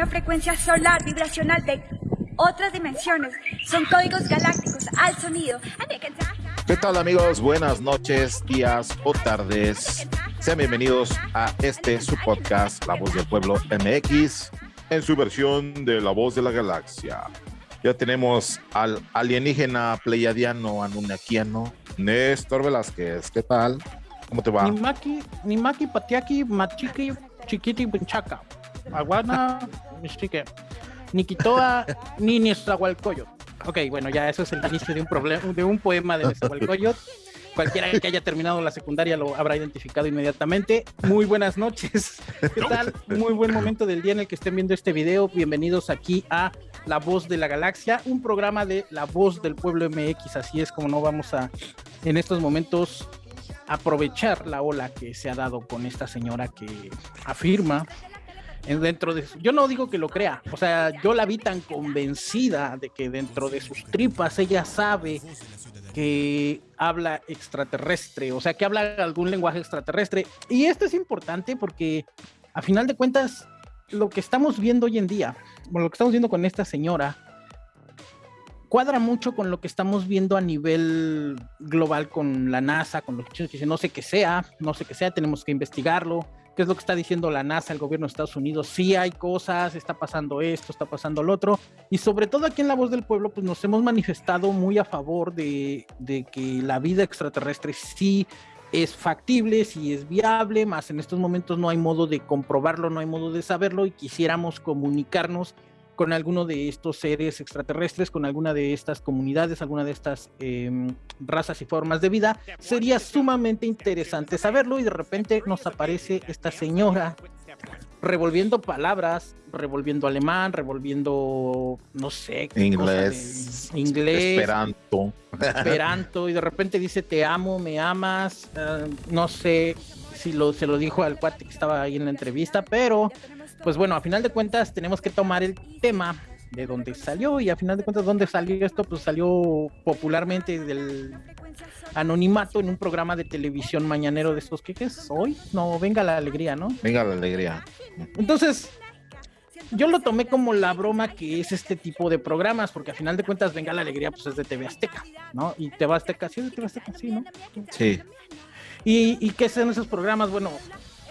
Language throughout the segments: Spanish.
una frecuencia solar vibracional de otras dimensiones. Son códigos galácticos al sonido. ¿Qué tal amigos? Buenas noches, días o tardes. Sean bienvenidos a este su podcast, La Voz del Pueblo MX, en su versión de La Voz de la Galaxia. Ya tenemos al alienígena pleiadiano anunakiano, Néstor Velázquez. ¿Qué tal? ¿Cómo te va? Nimaki, Nimaki, Patiaki, Machiki, Chiquiti, Pinchaca. Aguana, Michique. Nikitoa, ni Nezahualcóyotl. Ok, bueno, ya eso es el inicio de un, problema, de un poema de Nezahualcóyotl. Cualquiera que haya terminado la secundaria lo habrá identificado inmediatamente. Muy buenas noches. ¿Qué tal? Muy buen momento del día en el que estén viendo este video. Bienvenidos aquí a La Voz de la Galaxia, un programa de La Voz del Pueblo MX. Así es como no vamos a, en estos momentos, aprovechar la ola que se ha dado con esta señora que afirma dentro de yo no digo que lo crea, o sea, yo la vi tan convencida de que dentro de sus tripas ella sabe que habla extraterrestre, o sea, que habla algún lenguaje extraterrestre. Y esto es importante porque a final de cuentas lo que estamos viendo hoy en día, lo que estamos viendo con esta señora, cuadra mucho con lo que estamos viendo a nivel global con la NASA, con los que no sé qué sea, no sé qué sea, tenemos que investigarlo, qué es lo que está diciendo la NASA, el gobierno de Estados Unidos, sí hay cosas, está pasando esto, está pasando lo otro, y sobre todo aquí en La Voz del Pueblo, pues nos hemos manifestado muy a favor de, de que la vida extraterrestre sí es factible, sí es viable, más en estos momentos no hay modo de comprobarlo, no hay modo de saberlo, y quisiéramos comunicarnos con alguno de estos seres extraterrestres, con alguna de estas comunidades, alguna de estas em, razas y formas de vida, sería sumamente interesante saberlo y de repente nos aparece esta señora revolviendo palabras, revolviendo alemán, revolviendo, no sé, inglés, inglés, esperanto, esperanto, y de repente dice te amo, me amas, eh, no sé si lo, se lo dijo al cuate que estaba ahí en la entrevista, pero pues bueno, a final de cuentas tenemos que tomar el tema de dónde salió y a final de cuentas dónde salió esto, pues salió popularmente del anonimato en un programa de televisión mañanero de estos que es hoy, no, venga la alegría, ¿no? Venga la alegría. Entonces, yo lo tomé como la broma que es este tipo de programas, porque a final de cuentas venga la alegría, pues es de TV Azteca, ¿no? Y TV Azteca, sí, de TV Azteca, sí, ¿no? Sí. ¿Y, y qué son esos programas? Bueno,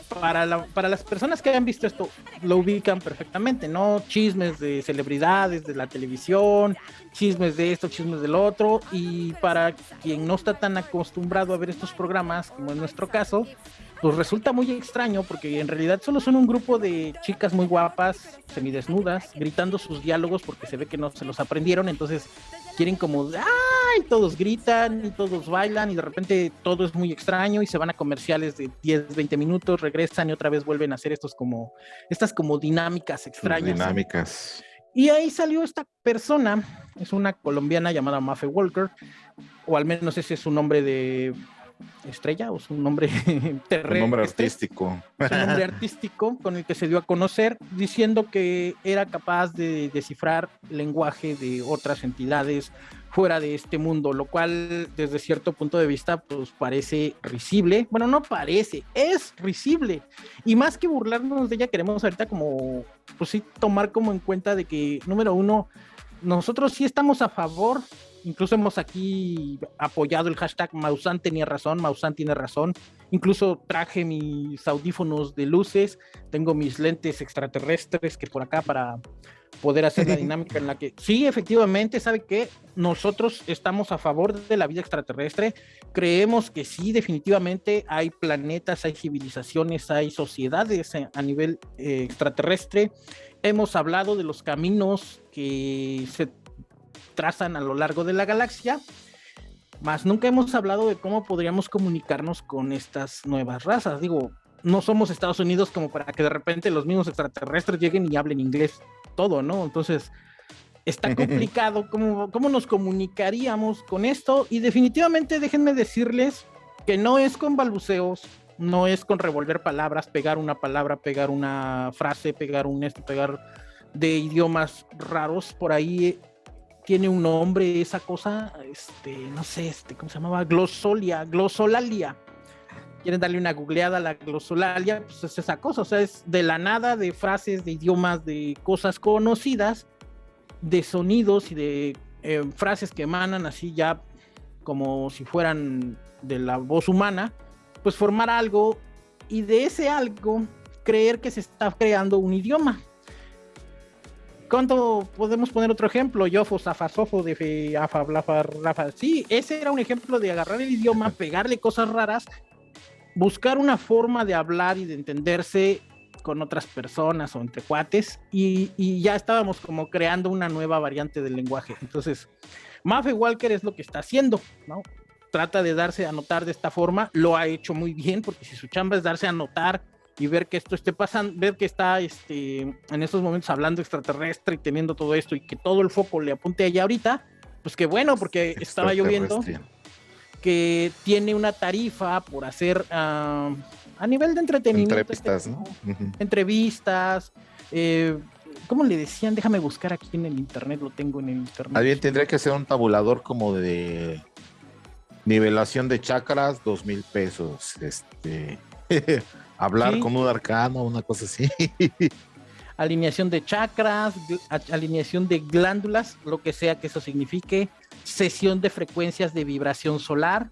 para, para las personas que hayan visto esto, lo ubican perfectamente, ¿no? Chismes de celebridades, de la televisión, chismes de esto, chismes del otro, y para quien no está tan acostumbrado a ver estos programas, como en nuestro caso, pues resulta muy extraño porque en realidad solo son un grupo de chicas muy guapas, semidesnudas, gritando sus diálogos porque se ve que no se los aprendieron, entonces quieren como, ¡ay! Todos gritan y todos bailan y de repente todo es muy extraño y se van a comerciales de 10, 20 minutos, regresan y otra vez vuelven a hacer estos como, estas como dinámicas extrañas. Dinámicas. Y ahí salió esta persona, es una colombiana llamada Mafe Walker, o al menos ese es su nombre de estrella o su nombre. Un nombre artístico. Su nombre artístico con el que se dio a conocer, diciendo que era capaz de descifrar lenguaje de otras entidades fuera de este mundo, lo cual desde cierto punto de vista pues parece risible. Bueno, no parece, es risible. Y más que burlarnos de ella, queremos ahorita como, pues sí, tomar como en cuenta de que, número uno, nosotros sí estamos a favor Incluso hemos aquí apoyado el hashtag Mausan tenía razón, Mausan tiene razón. Incluso traje mis audífonos de luces, tengo mis lentes extraterrestres que por acá para poder hacer la dinámica en la que sí, efectivamente, sabe que nosotros estamos a favor de la vida extraterrestre, creemos que sí, definitivamente hay planetas, hay civilizaciones, hay sociedades a nivel eh, extraterrestre. Hemos hablado de los caminos que se trazan a lo largo de la galaxia, más nunca hemos hablado de cómo podríamos comunicarnos con estas nuevas razas. Digo, no somos Estados Unidos como para que de repente los mismos extraterrestres lleguen y hablen inglés todo, ¿no? Entonces, está complicado cómo, cómo nos comunicaríamos con esto y definitivamente déjenme decirles que no es con balbuceos, no es con revolver palabras, pegar una palabra, pegar una frase, pegar un esto, pegar de idiomas raros por ahí tiene un nombre esa cosa, este, no sé, este, ¿cómo se llamaba? Glosolia, glosolalia. quieren darle una googleada a la glosolalia, pues es esa cosa, o sea, es de la nada, de frases, de idiomas, de cosas conocidas, de sonidos y de eh, frases que emanan así ya como si fueran de la voz humana, pues formar algo y de ese algo creer que se está creando un idioma. ¿Cuánto podemos poner otro ejemplo? Yofo, Zafasofo, de Afa, Blafa, Rafa. Sí, ese era un ejemplo de agarrar el idioma, pegarle cosas raras, buscar una forma de hablar y de entenderse con otras personas o entre cuates y, y ya estábamos como creando una nueva variante del lenguaje. Entonces, Maffe Walker es lo que está haciendo, ¿no? Trata de darse a notar de esta forma, lo ha hecho muy bien, porque si su chamba es darse a notar y ver que esto esté pasando, ver que está este, en estos momentos hablando extraterrestre y teniendo todo esto y que todo el foco le apunte allá ahorita, pues qué bueno, porque estaba lloviendo, que tiene una tarifa por hacer uh, a nivel de entretenimiento. Entrevistas, ¿no? Entrevistas, eh, ¿Cómo le decían? Déjame buscar aquí en el internet, lo tengo en el internet. Alguien tendría que ser un tabulador como de nivelación de chakras, dos mil pesos. Este hablar con un arcano, una cosa así. Alineación de chakras, alineación de glándulas, lo que sea que eso signifique, sesión de frecuencias de vibración solar,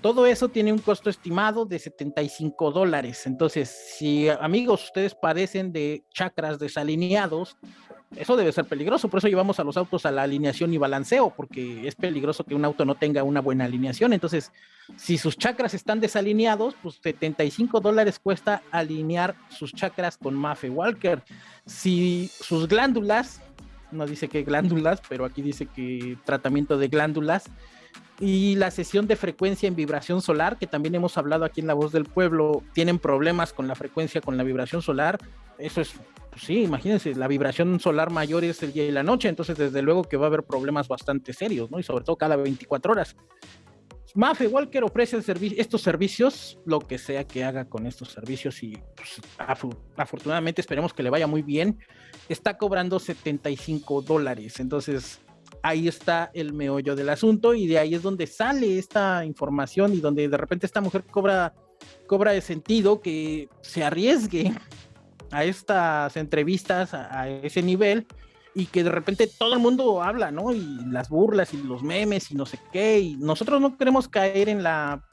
todo eso tiene un costo estimado de 75 dólares. Entonces, si amigos, ustedes padecen de chakras desalineados, eso debe ser peligroso. Por eso llevamos a los autos a la alineación y balanceo, porque es peligroso que un auto no tenga una buena alineación. Entonces, si sus chakras están desalineados, pues 75 dólares cuesta alinear sus chakras con Maffe Walker. Si sus glándulas, no dice que glándulas, pero aquí dice que tratamiento de glándulas, y la sesión de frecuencia en vibración solar, que también hemos hablado aquí en La Voz del Pueblo, tienen problemas con la frecuencia, con la vibración solar. Eso es, pues sí, imagínense, la vibración solar mayor es el día y la noche, entonces desde luego que va a haber problemas bastante serios, ¿no? Y sobre todo cada 24 horas. Maffe Walker ofrece estos servicios, lo que sea que haga con estos servicios y pues, afortunadamente esperemos que le vaya muy bien. Está cobrando 75 dólares, entonces ahí está el meollo del asunto y de ahí es donde sale esta información y donde de repente esta mujer cobra, cobra de sentido que se arriesgue a estas entrevistas a, ese nivel y que de repente todo el mundo habla, ¿no? Y las burlas y los memes y no sé qué, y nosotros no queremos caer en la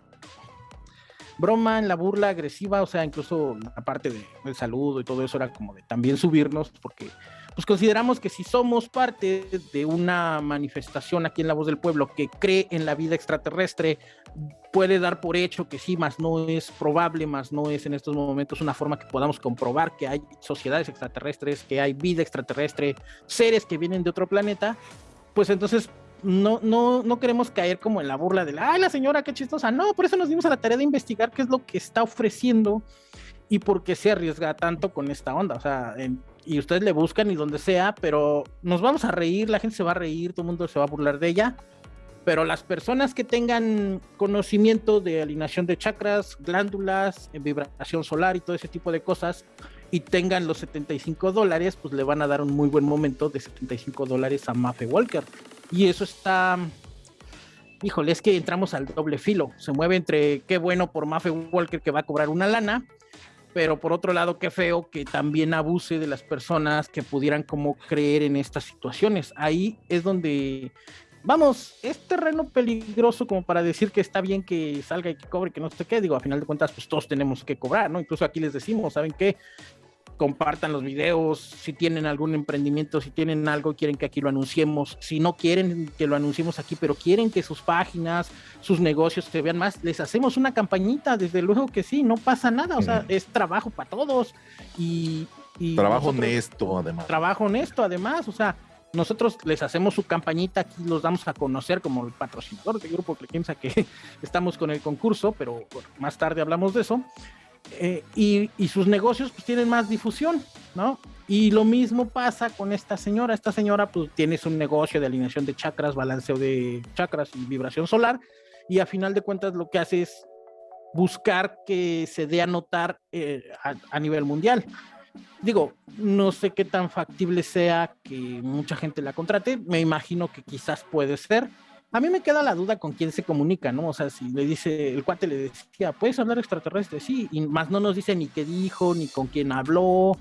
broma, en la burla agresiva, o sea, incluso la parte del saludo y todo eso era como de también subirnos, porque pues consideramos que si somos parte de una manifestación aquí en La Voz del Pueblo que cree en la vida extraterrestre, puede dar por hecho que sí, más no es probable, más no es en estos momentos una forma que podamos comprobar que hay sociedades extraterrestres, que hay vida extraterrestre, seres que vienen de otro planeta, pues entonces no, no, no queremos caer como en la burla de la, ay, la señora, qué chistosa. No, por eso nos dimos a la tarea de investigar qué es lo que está ofreciendo y por qué se arriesga tanto con esta onda. O sea, y ustedes le buscan y donde sea, pero nos vamos a reír, la gente se va a reír, todo el mundo se va a burlar de ella. Pero las personas que tengan conocimiento de alineación de chakras, glándulas, vibración solar y todo ese tipo de cosas, y tengan los 75 dólares, pues le van a dar un muy buen momento de 75 dólares a Maffe Walker. Y eso está, híjole, es que entramos al doble filo. Se mueve entre qué bueno por Maffe Walker que va a cobrar una lana, pero por otro lado, qué feo que también abuse de las personas que pudieran como creer en estas situaciones. Ahí es donde, vamos, es terreno peligroso como para decir que está bien que salga y que cobre, que no sé qué. Digo, a final de cuentas, pues todos tenemos que cobrar, ¿no? Incluso aquí les decimos, ¿saben qué? Compartan los videos, si tienen algún emprendimiento, si tienen algo, quieren que aquí lo anunciemos, si no quieren que lo anunciemos aquí, pero quieren que sus páginas, sus negocios se vean más, les hacemos una campañita, desde luego que sí, no pasa nada, o sea, es trabajo para todos y... trabajo honesto, además. Trabajo honesto, además, o sea, nosotros les hacemos su campañita, aquí los damos a conocer como el patrocinador del grupo que piensa que estamos con el concurso, pero más tarde hablamos de eso. Eh, y, sus negocios pues tienen más difusión, ¿no? Y lo mismo pasa con esta señora. Esta señora pues tiene su negocio de alineación de chakras, balanceo de chakras y vibración solar. Y a final de cuentas lo que hace es buscar que se dé a notar eh, a, nivel mundial. Digo, no sé qué tan factible sea que mucha gente la contrate. Me imagino que quizás puede ser, A mí me queda la duda con quién se comunica, ¿no? O sea, si le dice, el cuate le decía, ¿puedes hablar extraterrestre? Sí, y más no nos dice ni qué dijo, ni con quién habló,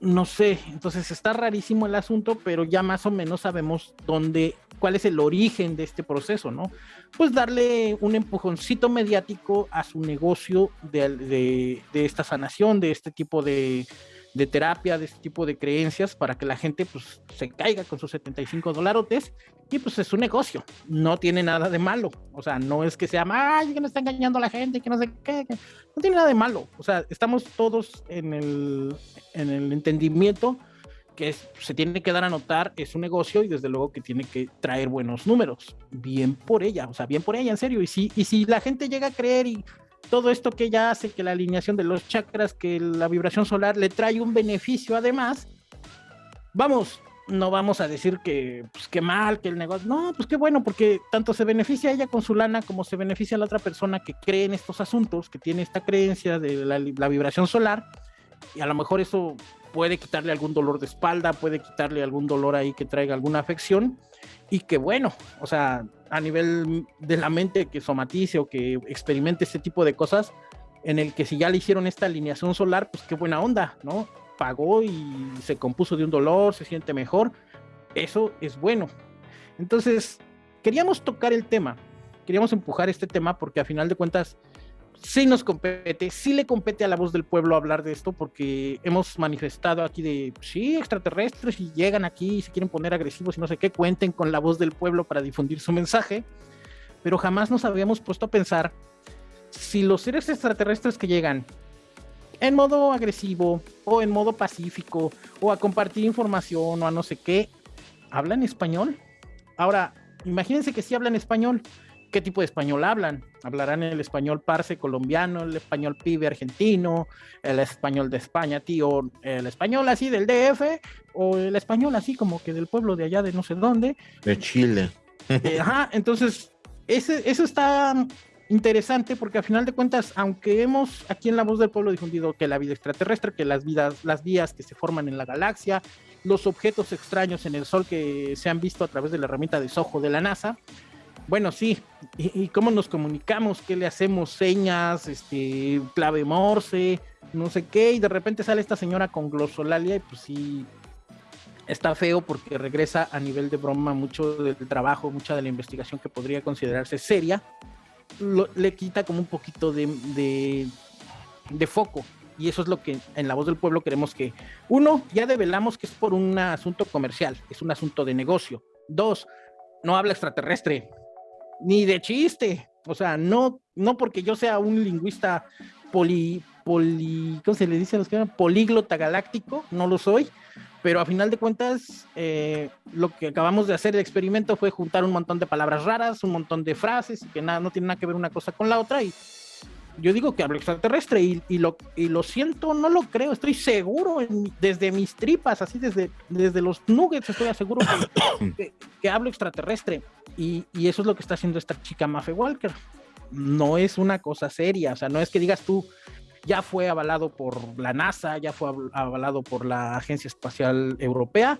no sé, entonces está rarísimo el asunto, pero ya más o menos sabemos dónde, cuál es el origen de este proceso, ¿no? Pues darle un empujoncito mediático a su negocio de, de esta sanación, de este tipo de, de terapia, de este tipo de creencias, para que la gente pues se caiga con sus 75 dolarotes y pues es un negocio, no tiene nada de malo, o sea, no es que sea, ay, que no está engañando a la gente, que no sé qué, no tiene nada de malo, o sea, estamos todos en el, en el entendimiento que se tiene que dar a notar, es un negocio y desde luego que tiene que traer buenos números, bien por ella, o sea, bien por ella, en serio, y si, y si la gente llega a creer y todo esto que ella hace, que la alineación de los chakras, que la vibración solar le trae un beneficio además, vamos, no vamos a decir que, pues qué mal, que el negocio, no, pues qué bueno, porque tanto se beneficia ella con su lana como se beneficia la otra persona que cree en estos asuntos, que tiene esta creencia de la vibración solar, y a lo mejor eso puede quitarle algún dolor de espalda, puede quitarle algún dolor ahí que traiga alguna afección, y que bueno, o sea, a nivel de la mente que somatice o que experimente este tipo de cosas, en el que si ya le hicieron esta alineación solar, pues qué buena onda, ¿no? Pagó y se compuso de un dolor, se siente mejor, eso es bueno. Entonces, queríamos tocar el tema, queríamos empujar este tema porque a final de cuentas, sí nos compete, sí le compete a la voz del pueblo hablar de esto, porque hemos manifestado aquí de, sí, extraterrestres, y llegan aquí y se quieren poner agresivos y no sé qué, cuenten con la voz del pueblo para difundir su mensaje, pero jamás nos habíamos puesto a pensar si los seres extraterrestres que llegan en modo agresivo o en modo pacífico o a compartir información o a no sé qué, hablan español. Ahora, imagínense que sí hablan español, qué tipo de español hablan. Hablarán el español parse colombiano, el español pibe argentino, el español de España, tío, el español así del DF, o el español así como que del pueblo de allá de no sé dónde. De Chile. Eh, ajá, entonces, ese, eso está interesante porque a final de cuentas, aunque hemos aquí en La Voz del Pueblo difundido que la vida extraterrestre, que las vidas, las vías que se forman en la galaxia, los objetos extraños en el Sol que se han visto a través de la herramienta de Soho de la NASA, bueno, sí. ¿Y, cómo nos comunicamos? ¿Qué le hacemos? Señas, este, clave morse, no sé qué. Y de repente sale esta señora con glosolalia y pues sí, está feo porque regresa a nivel de broma mucho del trabajo, mucha de la investigación que podría considerarse seria. le quita como un poquito de, de, de foco. Y eso es lo que en la voz del pueblo queremos que, uno, ya develamos que es por un asunto comercial, es un asunto de negocio. Dos, no habla extraterrestre, ni de chiste. O sea, no, no porque yo sea un lingüista poli, poli, ¿cómo se le dice a los que Políglota galáctico, no lo soy, pero a final de cuentas, eh, lo que acabamos de hacer el experimento fue juntar un montón de palabras raras, un montón de frases, que nada, no tiene nada que ver una cosa con la otra, y yo digo que hablo extraterrestre y, lo, y lo siento, no lo creo, estoy seguro desde mis tripas, así desde, desde los nuggets estoy seguro que, que, hablo extraterrestre y, y, eso es lo que está haciendo esta chica Mafe Walker. No es una cosa seria, o sea, no es que digas tú, ya fue avalado por la NASA, ya fue avalado por la Agencia Espacial Europea,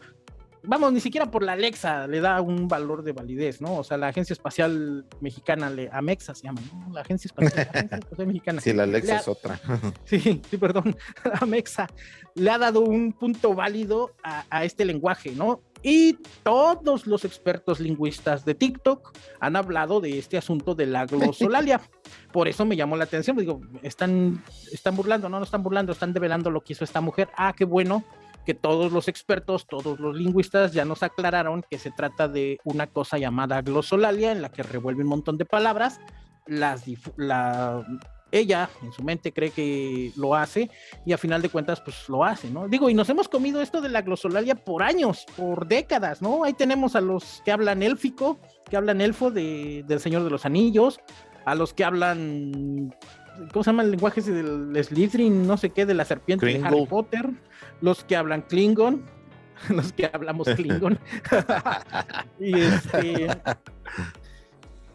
vamos, ni siquiera por la Alexa le da un valor de validez, ¿no? O sea, la Agencia Espacial Mexicana, le, Amexa se llama, ¿no? La Agencia Espacial, Mexicana. Sí, la Alexa es otra. sí, sí, perdón, Amexa le ha dado un punto válido a, a este lenguaje, ¿no? Y todos los expertos lingüistas de TikTok han hablado de este asunto de la glosolalia. Por eso me llamó la atención. Digo, están, están burlando, no, no están burlando, están develando lo que hizo esta mujer. Ah, qué bueno que todos los expertos, todos los lingüistas ya nos aclararon que se trata de una cosa llamada glosolalia en la que revuelve un montón de palabras, las la, ella en su mente cree que lo hace y a final de cuentas pues lo hace, ¿no? Digo, y nos hemos comido esto de la glosolalia por años, por décadas, ¿no? Ahí tenemos a los que hablan élfico, que hablan elfo de, del Señor de los Anillos, a los que hablan ¿cómo se llama el lenguaje del Slytherin? No sé qué, de la serpiente de Harry Potter, los que hablan Klingon, los que hablamos Klingon. y este.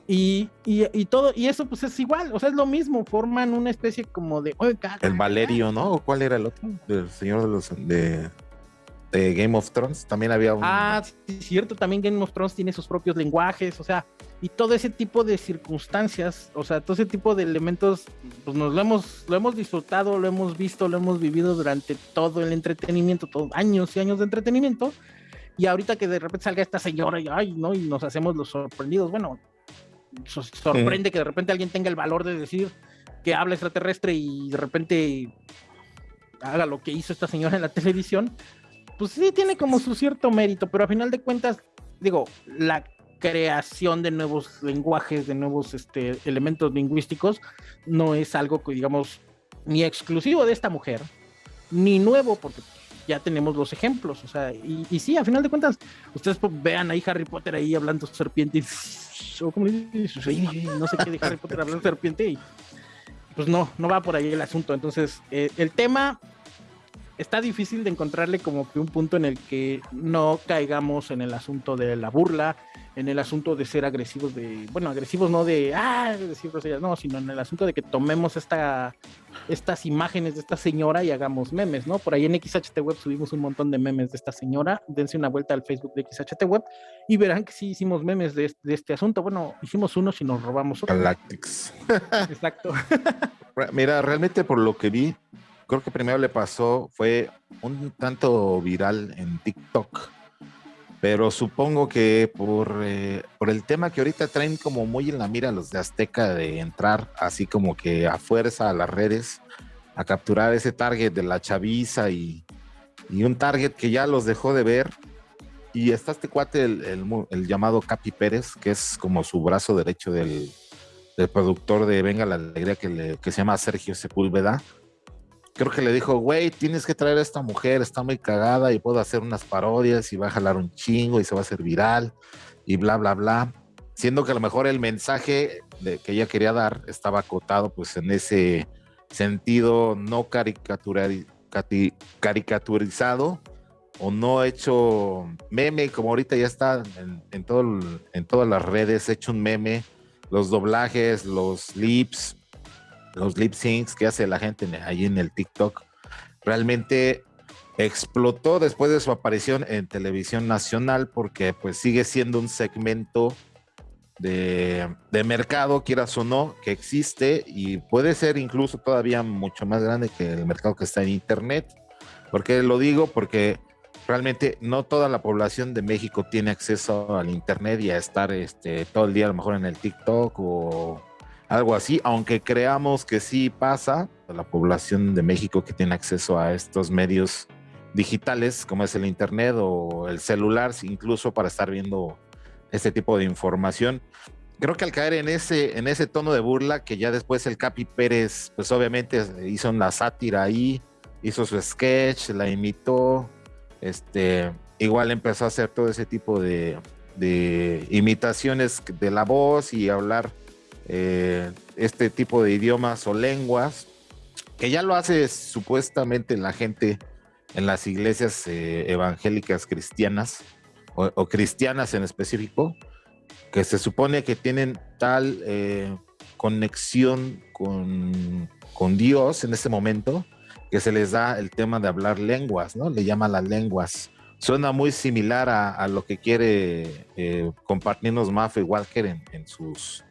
Y, y, todo, y eso pues es igual, o sea, es lo mismo, forman una especie como de. el Valerio, ¿no? ¿O cuál era el otro? Del Señor de los. De... de Game of Thrones. También había un. Ah, sí, cierto. También Game of Thrones tiene sus propios lenguajes. O sea, y todo ese tipo de circunstancias, o sea, todo ese tipo de elementos, pues nos lo hemos, lo hemos disfrutado, lo hemos visto, lo hemos vivido durante todo el entretenimiento, todo, años y años de entretenimiento. Y ahorita que de repente salga esta señora y, ay, ¿no? y nos hacemos los sorprendidos, bueno, sorprende que de repente alguien tenga el valor de decir que habla extraterrestre y de repente haga lo que hizo esta señora en la televisión, pues sí tiene como su cierto mérito, pero a final de cuentas, digo, la creación de nuevos lenguajes, de nuevos este, elementos lingüísticos, no es algo que digamos ni exclusivo de esta mujer, ni nuevo, porque ya tenemos los ejemplos, o sea, y, y sí, a final de cuentas, ustedes vean ahí Harry Potter ahí hablando serpiente, o como no sé qué de Harry Potter hablando serpiente, y pues no, no va por ahí el asunto, entonces eh, el tema está difícil de encontrarle como que un punto en el que no caigamos en el asunto de la burla, en el asunto de ser agresivos de, bueno, agresivos no de, ah, decir no, sino en el asunto de que tomemos esta, estas imágenes de esta señora y hagamos memes, ¿no? Por ahí en XHT Web subimos un montón de memes de esta señora, dense una vuelta al Facebook de XHT Web y verán que sí hicimos memes de, de este asunto, bueno, hicimos unos y nos robamos otros. Galactics. Exacto. Mira, realmente por lo que vi, creo que primero le pasó, fue un tanto viral en TikTok, pero supongo que por, eh, por el tema que ahorita traen como muy en la mira los de Azteca de entrar así como que a fuerza a las redes, a capturar ese target de la chaviza y, y un target que ya los dejó de ver. Y está este cuate, el, el, llamado Capi Pérez, que es como su brazo derecho del, del productor de Venga la Alegría, que, le, que se llama Sergio Sepúlveda creo que le dijo, güey, tienes que traer a esta mujer, está muy cagada y puedo hacer unas parodias y va a jalar un chingo y se va a hacer viral y bla, bla, bla. Siendo que a lo mejor el mensaje de, que ella quería dar estaba acotado pues en ese sentido no caricaturizado o no hecho meme, como ahorita ya está en, en, todo, en todas las redes, hecho un meme, los doblajes, los lips, los lip syncs que hace la gente ahí en el TikTok, realmente explotó después de su aparición en televisión nacional porque pues sigue siendo un segmento de, de, mercado, quieras o no, que existe y puede ser incluso todavía mucho más grande que el mercado que está en Internet. ¿Por qué lo digo? Porque realmente no toda la población de México tiene acceso al Internet y a estar este, todo el día a lo mejor en el TikTok o algo así, aunque creamos que sí pasa, la población de México que tiene acceso a estos medios digitales, como es el Internet o el celular, incluso para estar viendo este tipo de información. Creo que al caer en ese, en ese tono de burla, que ya después el Capi Pérez, pues obviamente hizo una sátira ahí, hizo su sketch, la imitó, este, igual empezó a hacer todo ese tipo de, de imitaciones de la voz y hablar eh, este tipo de idiomas o lenguas, que ya lo hace supuestamente la gente en las iglesias eh, evangélicas cristianas o, cristianas en específico, que se supone que tienen tal eh, conexión con, con, Dios en ese momento que se les da el tema de hablar lenguas, ¿no? Le llama las lenguas. Suena muy similar a, lo que quiere compartirnos Mafe Walker en, en sus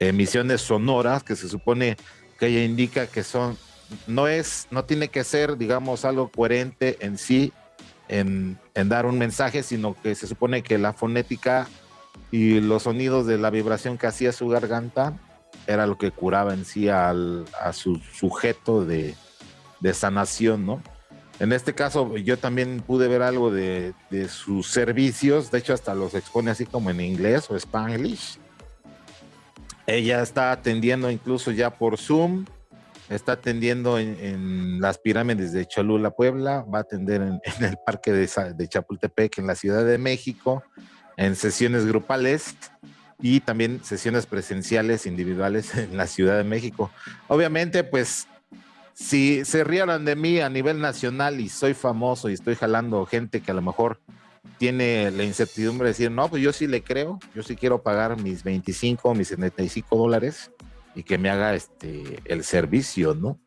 emisiones sonoras que se supone que ella indica que son, no es, no tiene que ser, digamos, algo coherente en sí, en, en dar un mensaje, sino que se supone que la fonética y los sonidos de la vibración que hacía su garganta era lo que curaba en sí al, a su sujeto de, de, sanación, ¿no? En este caso, yo también pude ver algo de, de, sus servicios, de hecho, hasta los expone así como en inglés o spanglish. Ella está atendiendo incluso ya por Zoom, está atendiendo en, las pirámides de Cholula, Puebla, va a atender en, el parque de, Chapultepec en la Ciudad de México, en sesiones grupales y también sesiones presenciales individuales en la Ciudad de México. Obviamente, pues, si se rieran de mí a nivel nacional y soy famoso y estoy jalando gente que a lo mejor tiene la incertidumbre de decir, no, pues yo sí le creo, yo sí quiero pagar mis 25, mis 75 dólares y que me haga este, el servicio, ¿no?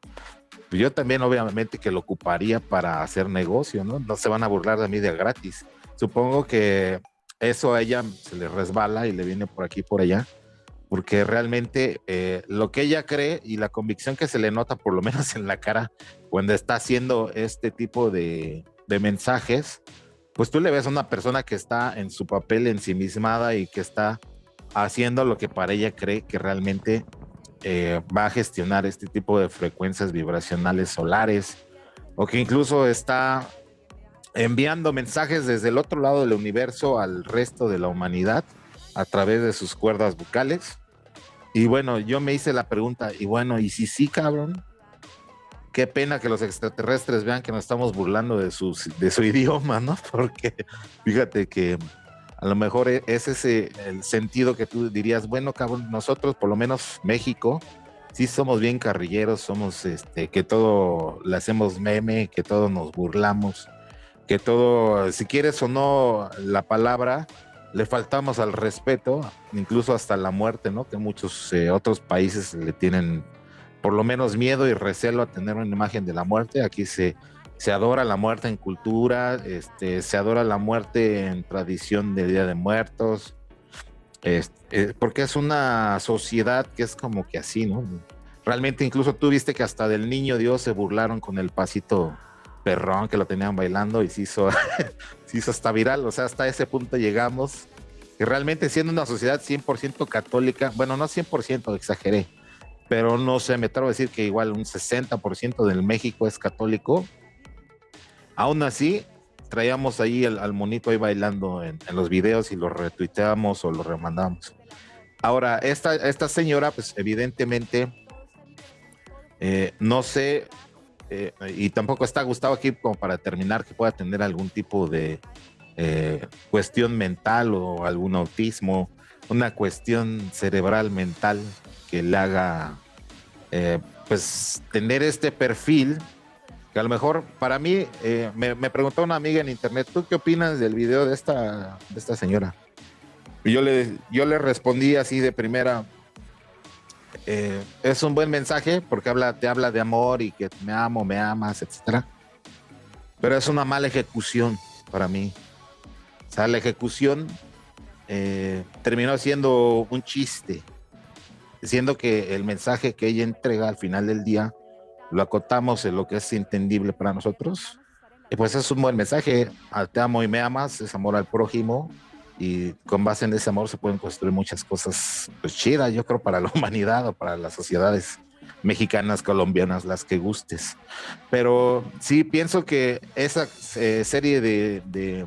pues yo también obviamente que lo ocuparía para hacer negocio, ¿no? No se van a burlar de mí de gratis. Supongo que eso a ella se le resbala y le viene por aquí por allá, porque realmente eh, lo que ella cree y la convicción que se le nota, por lo menos en la cara, cuando está haciendo este tipo de, de mensajes, pues tú le ves a una persona que está en su papel ensimismada y que está haciendo lo que para ella cree que realmente eh, va a gestionar este tipo de frecuencias vibracionales solares o que incluso está enviando mensajes desde el otro lado del universo al resto de la humanidad a través de sus cuerdas bucales. Y bueno, yo me hice la pregunta, y bueno, ¿y si sí, cabrón? Qué pena que los extraterrestres vean que nos estamos burlando de, su idioma, ¿no? Porque fíjate que a lo mejor e, es ese el sentido que tú dirías, bueno, cabrón, nosotros, por lo menos México, sí somos bien carrilleros, somos este, que todo le hacemos meme, que todo nos burlamos, que todo, si quieres o no la palabra, le faltamos al respeto, incluso hasta la muerte, ¿no? Que muchos eh, otros países le tienen por lo menos miedo y recelo a tener una imagen de la muerte. Aquí se, se adora la muerte en cultura, este, se adora la muerte en tradición de Día de Muertos, este, porque es una sociedad que es como que así, ¿no? Realmente incluso tú viste que hasta del niño Dios se burlaron con el pasito perrón que lo tenían bailando y se hizo, se hizo hasta viral, o sea, hasta ese punto llegamos, que realmente siendo una sociedad 100% católica, bueno, no 100%, exageré, pero no sé, me atrevo a decir que igual un 60% del México es católico, aún así traíamos ahí al, monito ahí bailando en, los videos y lo retuiteamos o lo remandamos. Ahora, esta, esta señora, pues evidentemente, eh, no sé, eh, y tampoco está Gustavo aquí como para terminar que pueda tener algún tipo de eh, cuestión mental o algún autismo, una cuestión cerebral mental que le haga eh, pues tener este perfil que a lo mejor para mí me, preguntó una amiga en internet, ¿tú qué opinas del video de esta, de esta señora? Y yo le, yo le respondí así de primera, eh, es un buen mensaje porque habla, te habla de amor y que me amo, me amas, etcétera. Pero es una mala ejecución para mí. O sea, la ejecución eh, terminó siendo un chiste, siendo que el mensaje que ella entrega al final del día lo acotamos en lo que es entendible para nosotros. Y pues es un buen mensaje. Te amo y me amas, es amor al prójimo, y con base en ese amor se pueden construir muchas cosas pues, chidas, yo creo, para la humanidad o para las sociedades mexicanas, colombianas, las que gustes. Pero sí pienso que esa eh, serie de, de,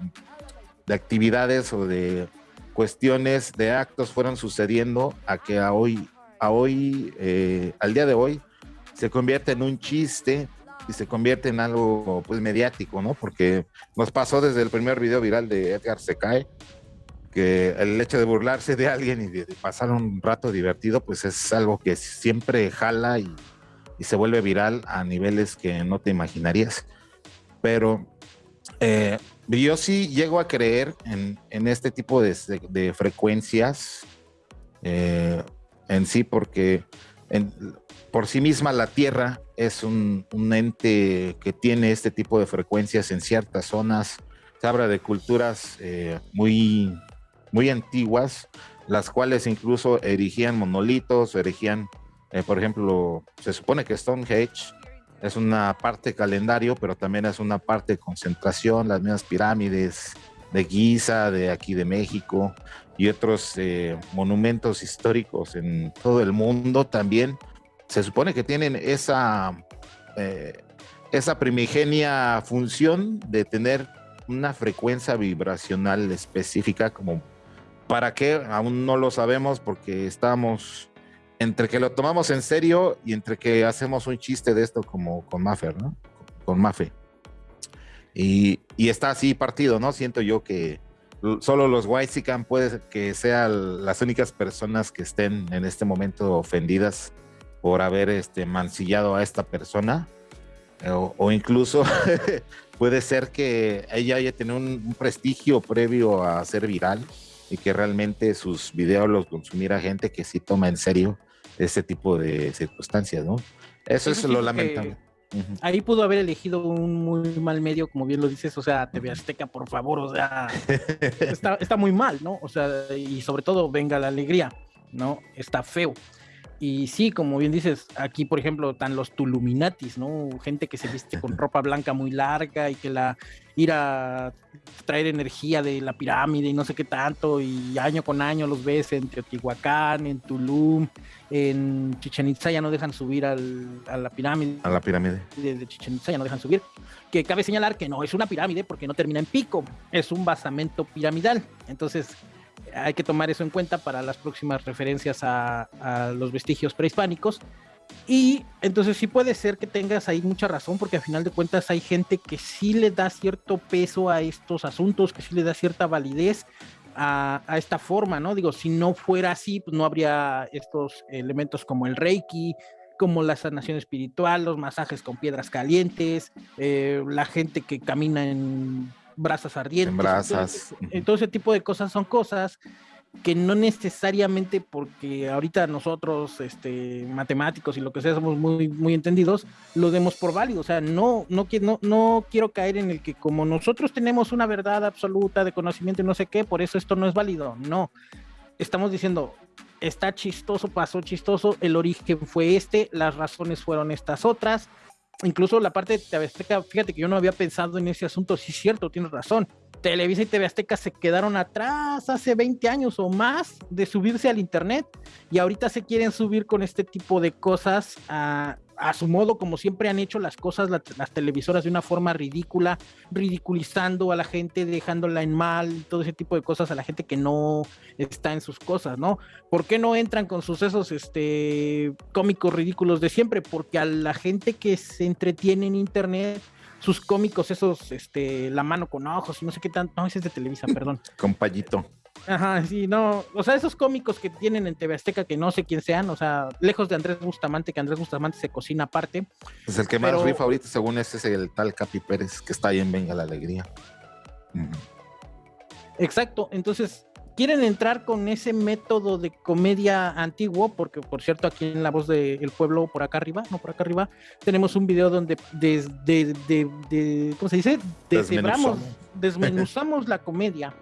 actividades o de cuestiones, de actos fueron sucediendo a que a hoy, a hoy, eh, al día de hoy, se convierte en un chiste y se convierte en algo pues mediático, ¿no? Porque nos pasó desde el primer video viral de Edgar Secae, que el hecho de burlarse de alguien y de, pasar un rato divertido, pues es algo que siempre jala y, se vuelve viral a niveles que no te imaginarías. Pero eh, yo sí llego a creer en, este tipo de, frecuencias eh, en sí, porque por sí misma la Tierra es un, ente que tiene este tipo de frecuencias en ciertas zonas. Se habla de culturas eh, muy muy antiguas, las cuales incluso erigían monolitos, erigían, eh, por ejemplo, se supone que Stonehenge es una parte calendario, pero también es una parte concentración, las mismas pirámides de Giza, de aquí de México y otros eh, monumentos históricos en todo el mundo también. Se supone que tienen esa, eh, esa primigenia función de tener una frecuencia vibracional específica como ¿Para qué? Aún no lo sabemos porque estamos entre que lo tomamos en serio y entre que hacemos un chiste de esto como con Maffer, ¿no? Con Mafe. Y, y, está así partido, ¿no? Siento yo que solo los Whitezican puede que sean las únicas personas que estén en este momento ofendidas por haber este, mancillado a esta persona. O, o incluso puede ser que ella haya tenido un, un prestigio previo a ser viral y que realmente sus videos los consumiera gente que sí toma en serio ese tipo de circunstancias, ¿no? Eso es lo lamentable. Ahí pudo haber elegido un muy mal medio, como bien lo dices, o sea, TV Azteca, por favor, o sea, está, está muy mal, ¿no? O sea, y sobre todo, venga la alegría, ¿no? Está feo. Y sí, como bien dices, aquí por ejemplo están los Tuluminatis, ¿no? Gente que se viste con ropa blanca muy larga y que la ir a traer energía de la pirámide y no sé qué tanto, y año con año los ves en Teotihuacán, en Tulum, en Chichen Itza ya no dejan subir al, a la pirámide. A la pirámide. De, de Chichen Itza ya no dejan subir. Que cabe señalar que no es una pirámide porque no termina en pico, es un basamento piramidal. Entonces, hay que tomar eso en cuenta para las próximas referencias a, los vestigios prehispánicos. Y entonces sí puede ser que tengas ahí mucha razón, porque al final de cuentas hay gente que sí le da cierto peso a estos asuntos, que sí le da cierta validez a, esta forma, ¿no? Digo, si no fuera así, pues no habría estos elementos como el Reiki, como la sanación espiritual, los masajes con piedras calientes, eh, la gente que camina en brasas ardientes. En brasas. Todo, ese tipo de cosas son cosas que no necesariamente porque ahorita nosotros, este, matemáticos y lo que sea, somos muy, muy entendidos, lo demos por válido. O sea, no, no, no, no quiero caer en el que como nosotros tenemos una verdad absoluta de conocimiento y no sé qué, por eso esto no es válido. No. Estamos diciendo, está chistoso, pasó chistoso, el origen fue este, las razones fueron estas otras, incluso la parte de TV Azteca, fíjate que yo no había pensado en ese asunto, sí es cierto, tienes razón. Televisa y TV Azteca se quedaron atrás hace 20 años o más de subirse al Internet y ahorita se quieren subir con este tipo de cosas a, a su modo, como siempre han hecho las cosas las televisoras de una forma ridícula, ridiculizando a la gente, dejándola en mal, todo ese tipo de cosas a la gente que no está en sus cosas, ¿no? ¿Por qué no entran con sucesos este, cómicos ridículos de siempre? Porque a la gente que se entretiene en internet, sus cómicos, esos, este, la mano con ojos, no sé qué tanto, no, ese es de Televisa, perdón. Compayito. Ajá, sí, no, o sea, esos cómicos que tienen en TV Azteca que no sé quién sean, o sea, lejos de Andrés Bustamante, que Andrés Bustamante se cocina aparte. Pues el que más rifa ahorita, según ese, es el tal Capi Pérez, que está ahí en Venga la Alegría. Exacto, entonces quieren entrar con ese método de comedia antiguo, porque por cierto, aquí en La Voz del Pueblo, por acá arriba, no por acá arriba, tenemos un video donde desde, de, ¿cómo se dice? Desmenuzamos, desmenuzamos la comedia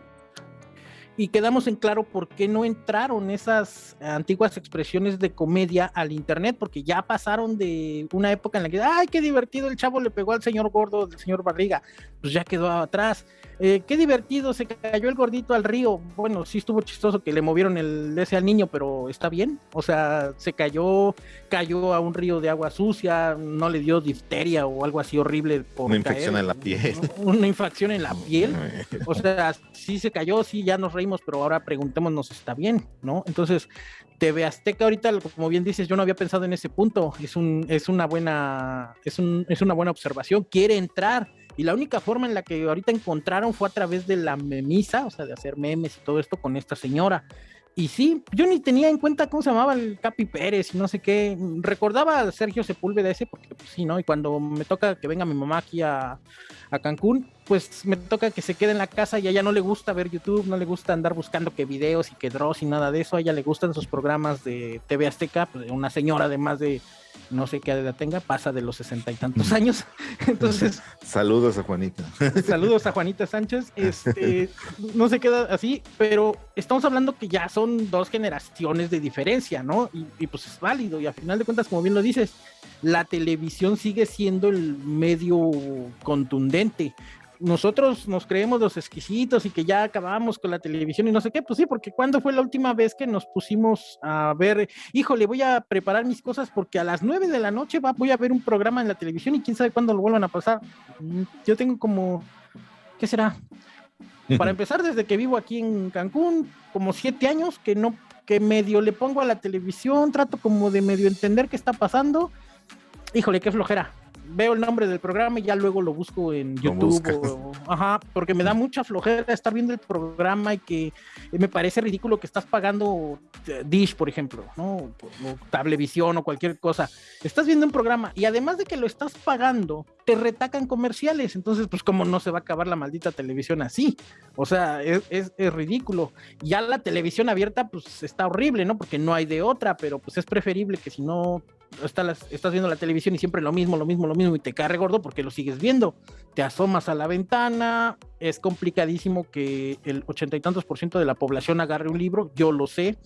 y quedamos en claro por qué no entraron esas antiguas expresiones de comedia al internet, porque ya pasaron de una época en la que, ay, qué divertido, el chavo le pegó al señor gordo del señor Barriga, pues ya quedó atrás. Eh, qué divertido, se cayó el gordito al río. Bueno, sí estuvo chistoso que le movieron el ese al niño, pero está bien. O sea, se cayó, cayó a un río de agua sucia, no le dio difteria o algo así horrible. Por una infección en la piel. Una infección en la piel. O sea, sí se cayó, sí, ya nos reímos, pero ahora preguntémonos, ¿está bien? ¿No? Entonces, TV Azteca ahorita, como bien dices, yo no había pensado en ese punto. Es un, es una buena, es un, es una buena observación. Quiere entrar y la única forma en la que ahorita encontraron fue a través de la memisa, o sea, de hacer memes y todo esto con esta señora. Y sí, yo ni tenía en cuenta cómo se llamaba el Capi Pérez y no sé qué. Recordaba a Sergio Sepúlveda ese, porque pues, sí, ¿no? Y cuando me toca que venga mi mamá aquí a, a, Cancún, pues me toca que se quede en la casa y a ella no le gusta ver YouTube, no le gusta andar buscando que videos y que draws y nada de eso. A ella le gustan esos programas de TV Azteca, pues, una señora de más de no sé qué edad tenga, pasa de los sesenta y tantos años. Entonces. saludos a Juanita. saludos a Juanita Sánchez. Este, no se queda así, pero estamos hablando que ya son dos generaciones de diferencia, ¿no? Y, y pues es válido. Y a final de cuentas, como bien lo dices, la televisión sigue siendo el medio contundente nosotros nos creemos los exquisitos y que ya acabamos con la televisión y no sé qué, pues sí, porque ¿cuándo fue la última vez que nos pusimos a ver, híjole, voy a preparar mis cosas porque a las nueve de la noche va, voy a ver un programa en la televisión y quién sabe cuándo lo vuelvan a pasar? Mm, yo tengo como, ¿qué será? Para empezar, desde que vivo aquí en Cancún, como siete años que no, que medio le pongo a la televisión, trato como de medio entender qué está pasando. Híjole, qué flojera veo el nombre del programa y ya luego lo busco en YouTube. ajá, porque me da mucha flojera estar viendo el programa y que me parece ridículo que estás pagando eh, Dish, por ejemplo, ¿no? O Tablevisión o cualquier cosa. Estás viendo un programa y además de que lo estás pagando, te retacan comerciales. Entonces, pues, ¿cómo no se va a acabar la maldita televisión así? O sea, es, es, es ridículo. Ya la televisión abierta, pues, está horrible, ¿no? Porque no hay de otra, pero pues es preferible que si no estás, estás viendo la televisión y siempre lo mismo, lo mismo, lo mismo y te cae gordo porque lo sigues viendo. Te asomas a la ventana, es complicadísimo que el ochenta y tantos por ciento de la población agarre un libro, yo lo sé,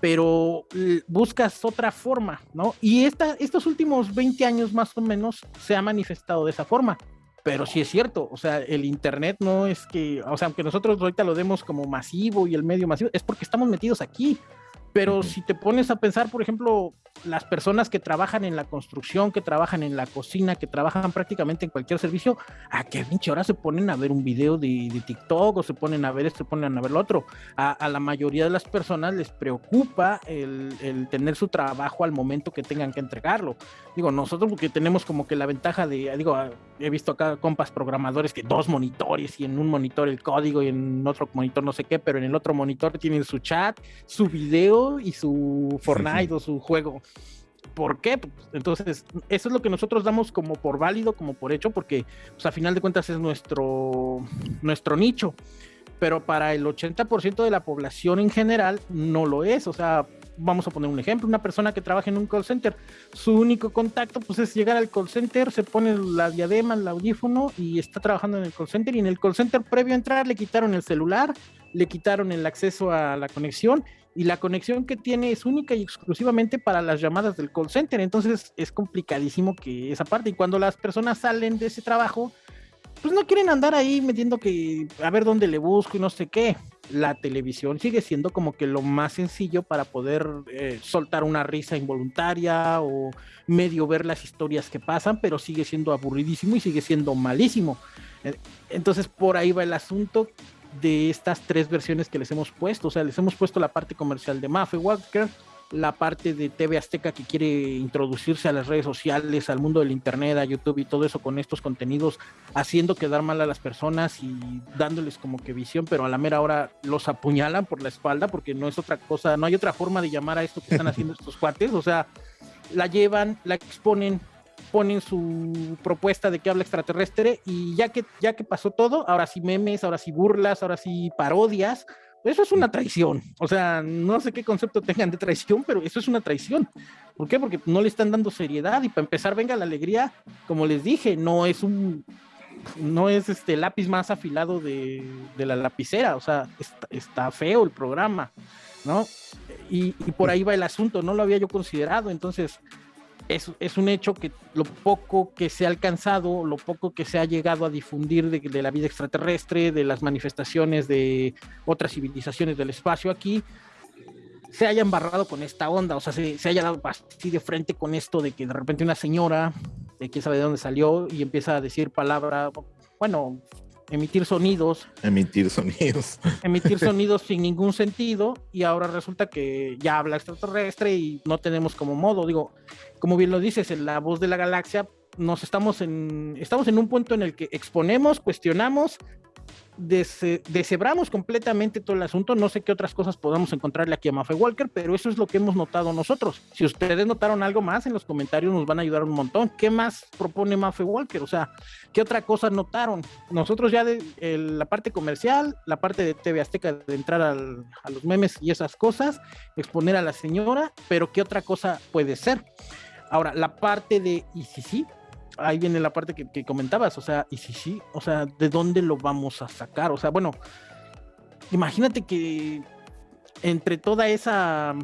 pero buscas otra forma, ¿no? Y esta, estos últimos 20 años más o menos se ha manifestado de esa forma. Pero sí es cierto, o sea, el Internet no es que, o sea, aunque nosotros ahorita lo demos como masivo y el medio masivo, es porque estamos metidos aquí. Pero si te pones a pensar, por ejemplo, las personas que trabajan en la construcción, que trabajan en la cocina, que trabajan prácticamente en cualquier servicio, a qué pinche hora se ponen a ver un video de, de, TikTok o se ponen a ver esto, se ponen a ver lo otro. A, a la mayoría de las personas les preocupa el, el, tener su trabajo al momento que tengan que entregarlo. Digo, nosotros porque tenemos como que la ventaja de, digo, he visto acá compas programadores que dos monitores y en un monitor el código y en otro monitor no sé qué, pero en el otro monitor tienen su chat, su video y su Fortnite o su juego. ¿Por qué? Entonces, eso es lo que nosotros damos como por válido, como por hecho, porque pues, a final de cuentas es nuestro, nuestro nicho. Pero para el 80% de la población en general no lo es. O sea, vamos a poner un ejemplo, una persona que trabaja en un call center, su único contacto pues es llegar al call center, se pone la diadema, el audífono y está trabajando en el call center y en el call center previo a entrar le quitaron el celular, le quitaron el acceso a la conexión y la conexión que tiene es única y exclusivamente para las llamadas del call center. Entonces es complicadísimo que esa parte. Y cuando las personas salen de ese trabajo, pues no quieren andar ahí metiendo que a ver dónde le busco y no sé qué. La televisión sigue siendo como que lo más sencillo para poder eh, soltar una risa involuntaria o medio ver las historias que pasan, pero sigue siendo aburridísimo y sigue siendo malísimo. Eh, entonces por ahí va el asunto de estas tres versiones que les hemos puesto. O sea, les hemos puesto la parte comercial de Maffe Walker, la parte de TV Azteca que quiere introducirse a las redes sociales, al mundo del Internet, a YouTube y todo eso con estos contenidos, haciendo quedar mal a las personas y dándoles como que visión, pero a la mera hora los apuñalan por la espalda porque no es otra cosa, no hay otra forma de llamar a esto que están haciendo estos cuates. O sea, la llevan, la exponen, ponen su propuesta de que habla extraterrestre y ya que, ya que pasó todo, ahora sí memes, ahora sí burlas, ahora sí parodias, eso es una traición. O sea, no sé qué concepto tengan de traición, pero eso es una traición. ¿Por qué? Porque no le están dando seriedad y para empezar, venga la alegría, como les dije, no es un no es este lápiz más afilado de, de la lapicera, o sea, está, está, feo el programa, ¿no? Y, y por ahí va el asunto, no lo había yo considerado, entonces es, es, un hecho que lo poco que se ha alcanzado, lo poco que se ha llegado a difundir de, la vida extraterrestre, de las manifestaciones de otras civilizaciones del espacio aquí, se haya embarrado con esta onda, o sea, se, se haya dado así de frente con esto de que de repente una señora, de quién sabe de dónde salió, y empieza a decir palabras, bueno, emitir sonidos. Emitir sonidos. Emitir sonidos sin ningún sentido y ahora resulta que ya habla extraterrestre y no tenemos como modo. Digo, como bien lo dices, en la voz de la galaxia nos estamos en, estamos en un punto en el que exponemos, cuestionamos, deshebramos completamente todo el asunto. No sé qué otras cosas podamos encontrarle aquí a Mafe Walker, pero eso es lo que hemos notado nosotros. Si ustedes notaron algo más en los comentarios, nos van a ayudar un montón. ¿Qué más propone Mafe Walker? O sea, ¿qué otra cosa notaron? Nosotros ya de la parte comercial, la parte de TV Azteca, de entrar a los memes y esas cosas, exponer a la señora, pero ¿qué otra cosa puede ser? Ahora, la parte de, y sí, ahí viene la parte que, que, comentabas, o sea, y si sí, o sea, ¿de dónde lo vamos a sacar? O sea, bueno, imagínate que entre toda esa,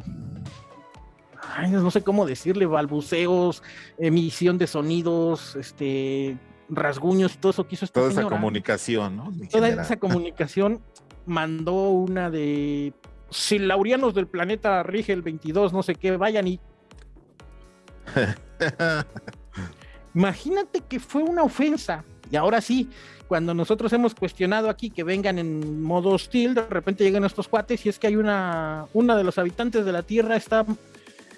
ay, no sé cómo decirle, balbuceos, emisión de sonidos, este, rasguños, todo eso que hizo esta Toda señora, esa comunicación, ¿no? En toda general. esa comunicación mandó una de, si Laurianos del planeta rige el 22, no sé qué, vayan y... Imagínate que fue una ofensa. Y ahora sí, cuando nosotros hemos cuestionado aquí que vengan en modo hostil, de repente llegan estos cuates y es que hay una, una de los habitantes de la Tierra está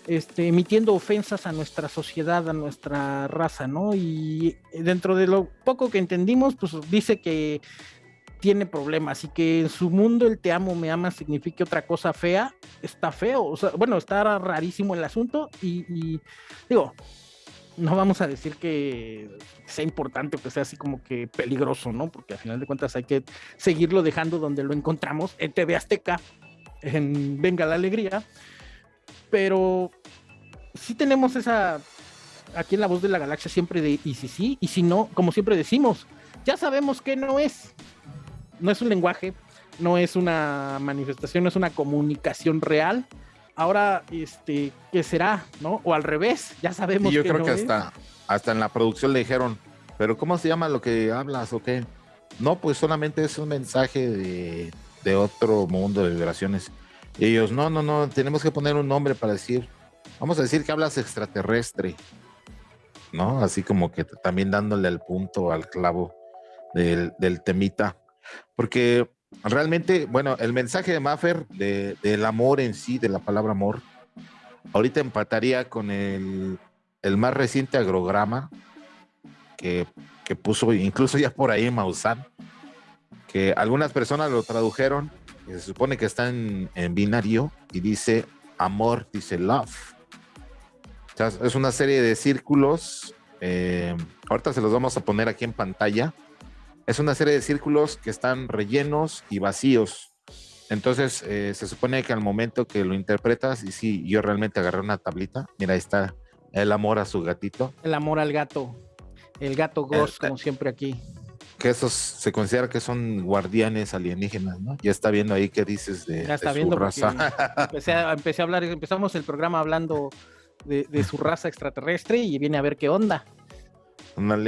este, emitiendo ofensas a nuestra sociedad, a nuestra raza, ¿no? Y dentro de lo poco que entendimos, pues dice que tiene problemas y que en su mundo el te amo, me ama signifique otra cosa fea, está feo, o sea, bueno, está rarísimo el asunto y, y digo, no vamos a decir que sea importante o que sea así como que peligroso, ¿no? Porque al final de cuentas hay que seguirlo dejando donde lo encontramos, en TV Azteca, en Venga la Alegría. Pero sí tenemos esa, aquí en la voz de la galaxia siempre de, y si sí, y si no, como siempre decimos, ya sabemos que no es, no es un lenguaje, no es una manifestación, no es una comunicación real. Ahora, este, ¿qué será? ¿No? O al revés, ya sabemos. Y yo creo que hasta, hasta en la producción le dijeron, pero ¿cómo se llama lo que hablas o qué? No, pues solamente es un mensaje de, de otro mundo de vibraciones. Y ellos, no, no, no, tenemos que poner un nombre para decir, vamos a decir que hablas extraterrestre, ¿no? Así como que también dándole el punto al clavo del, del temita. Porque realmente, bueno, el mensaje de Maffer de, del amor en sí, de la palabra amor, ahorita empataría con el, más reciente agrograma que, que, puso incluso ya por ahí Maussan, que algunas personas lo tradujeron, se supone que está en, binario y dice amor, dice love. Es una serie de círculos. Eh, ahorita se los vamos a poner aquí en pantalla es una serie de círculos que están rellenos y vacíos. Entonces, eh, se supone que al momento que lo interpretas, y sí, yo realmente agarré una tablita, mira, ahí está el amor a su gatito. El amor al gato, el gato Ghost, como siempre aquí. Que esos se considera que son guardianes alienígenas, ¿no? Ya está viendo ahí qué dices de, ya está de viendo su raza. Empecé a, empecé a hablar, empezamos el programa hablando de, de su raza extraterrestre y viene a ver qué onda.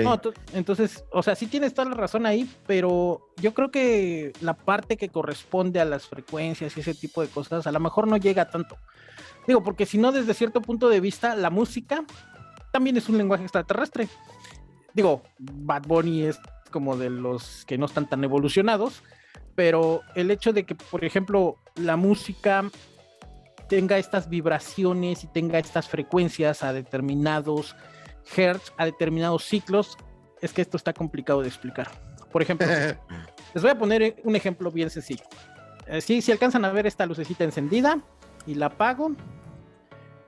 No, entonces, o sea, sí tienes toda la razón ahí, pero yo creo que la parte que corresponde a las frecuencias y ese tipo de cosas, a lo mejor no llega tanto. Digo, porque si no, desde cierto punto de vista, la música también es un lenguaje extraterrestre. Digo, Bad Bunny es como de los que no están tan evolucionados, pero el hecho de que, por ejemplo, la música tenga estas vibraciones y tenga estas frecuencias a determinados hertz a determinados ciclos, es que esto está complicado de explicar. Por ejemplo, les voy a poner un ejemplo bien sencillo. Eh, si, si alcanzan a ver esta lucecita encendida y la apago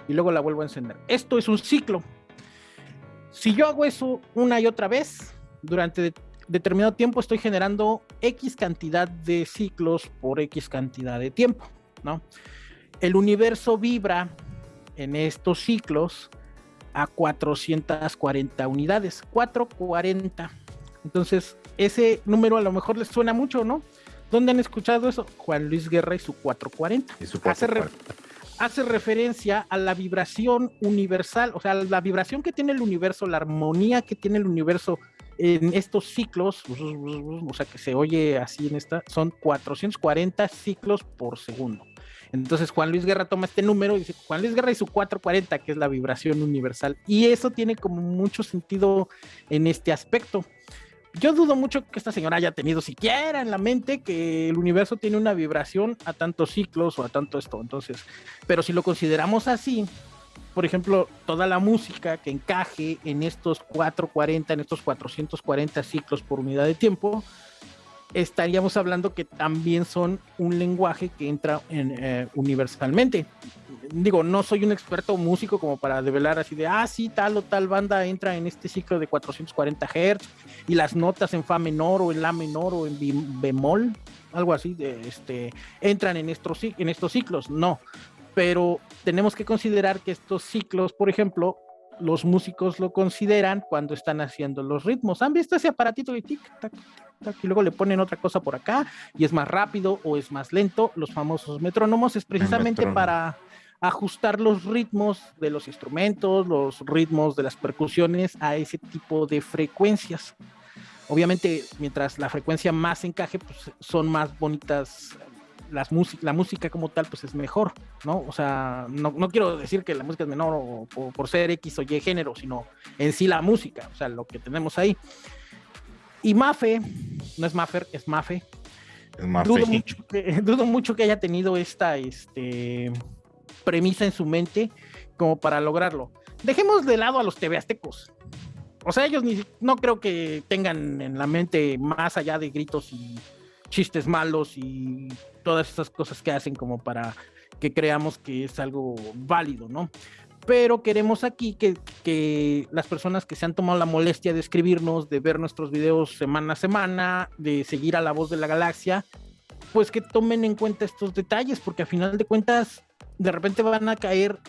y luego la vuelvo a encender. Esto es un ciclo. Si yo hago eso una y otra vez, durante determinado tiempo estoy generando X cantidad de ciclos por X cantidad de tiempo, ¿no? El universo vibra en estos ciclos a 440 unidades, 440. Entonces, ese número a lo mejor les suena mucho, ¿no? ¿Dónde han escuchado eso? Juan Luis Guerra y su 440. Hace, referencia a la vibración universal, o sea, la vibración que tiene el universo, la armonía que tiene el universo en estos ciclos, o sea, que se oye así en esta, son 440 ciclos por segundo. Entonces Juan Luis Guerra toma este número y dice Juan Luis Guerra y su 440, que es la vibración universal. Y eso tiene como mucho sentido en este aspecto. Yo dudo mucho que esta señora haya tenido siquiera en la mente que el universo tiene una vibración a tantos ciclos o a tanto esto. Entonces, pero si lo consideramos así, por ejemplo, toda la música que encaje en estos 440, en estos 440 ciclos por unidad de tiempo, estaríamos hablando que también son un lenguaje que entra en, eh, universalmente. Digo, no soy un experto músico como para develar así de, ah, sí, tal o tal banda entra en este ciclo de 440 Hz y las notas en Fa menor o en La menor o en bemol, algo así, de, este, entran en estos, en estos ciclos. No, pero tenemos que considerar que estos ciclos, por ejemplo, los músicos lo consideran cuando están haciendo los ritmos. ¿Han visto ese aparatito de tic, tac, y luego le ponen otra cosa por acá y es más rápido o es más lento? Los famosos metrónomos es precisamente para ajustar los ritmos de los instrumentos, los ritmos de las percusiones a ese tipo de frecuencias. Obviamente, mientras la frecuencia más encaje, pues son más bonitas las la música como tal pues es mejor, ¿no? O sea, no, no quiero decir que la música es menor o, por ser X o Y género, sino en sí la música, o sea, lo que tenemos ahí. Y Mafe, no es Maffer, es Mafe. Dudo, mucho que, dudo mucho que haya tenido esta este, premisa en su mente como para lograrlo. Dejemos de lado a los TV aztecos. O sea, ellos ni, no creo que tengan en la mente más allá de gritos y chistes malos y todas esas cosas que hacen como para que creamos que es algo válido, ¿no? Pero queremos aquí que, que, las personas que se han tomado la molestia de escribirnos, de ver nuestros videos semana a semana, de seguir a la voz de la galaxia, pues que tomen en cuenta estos detalles, porque a final de cuentas, de repente van a caer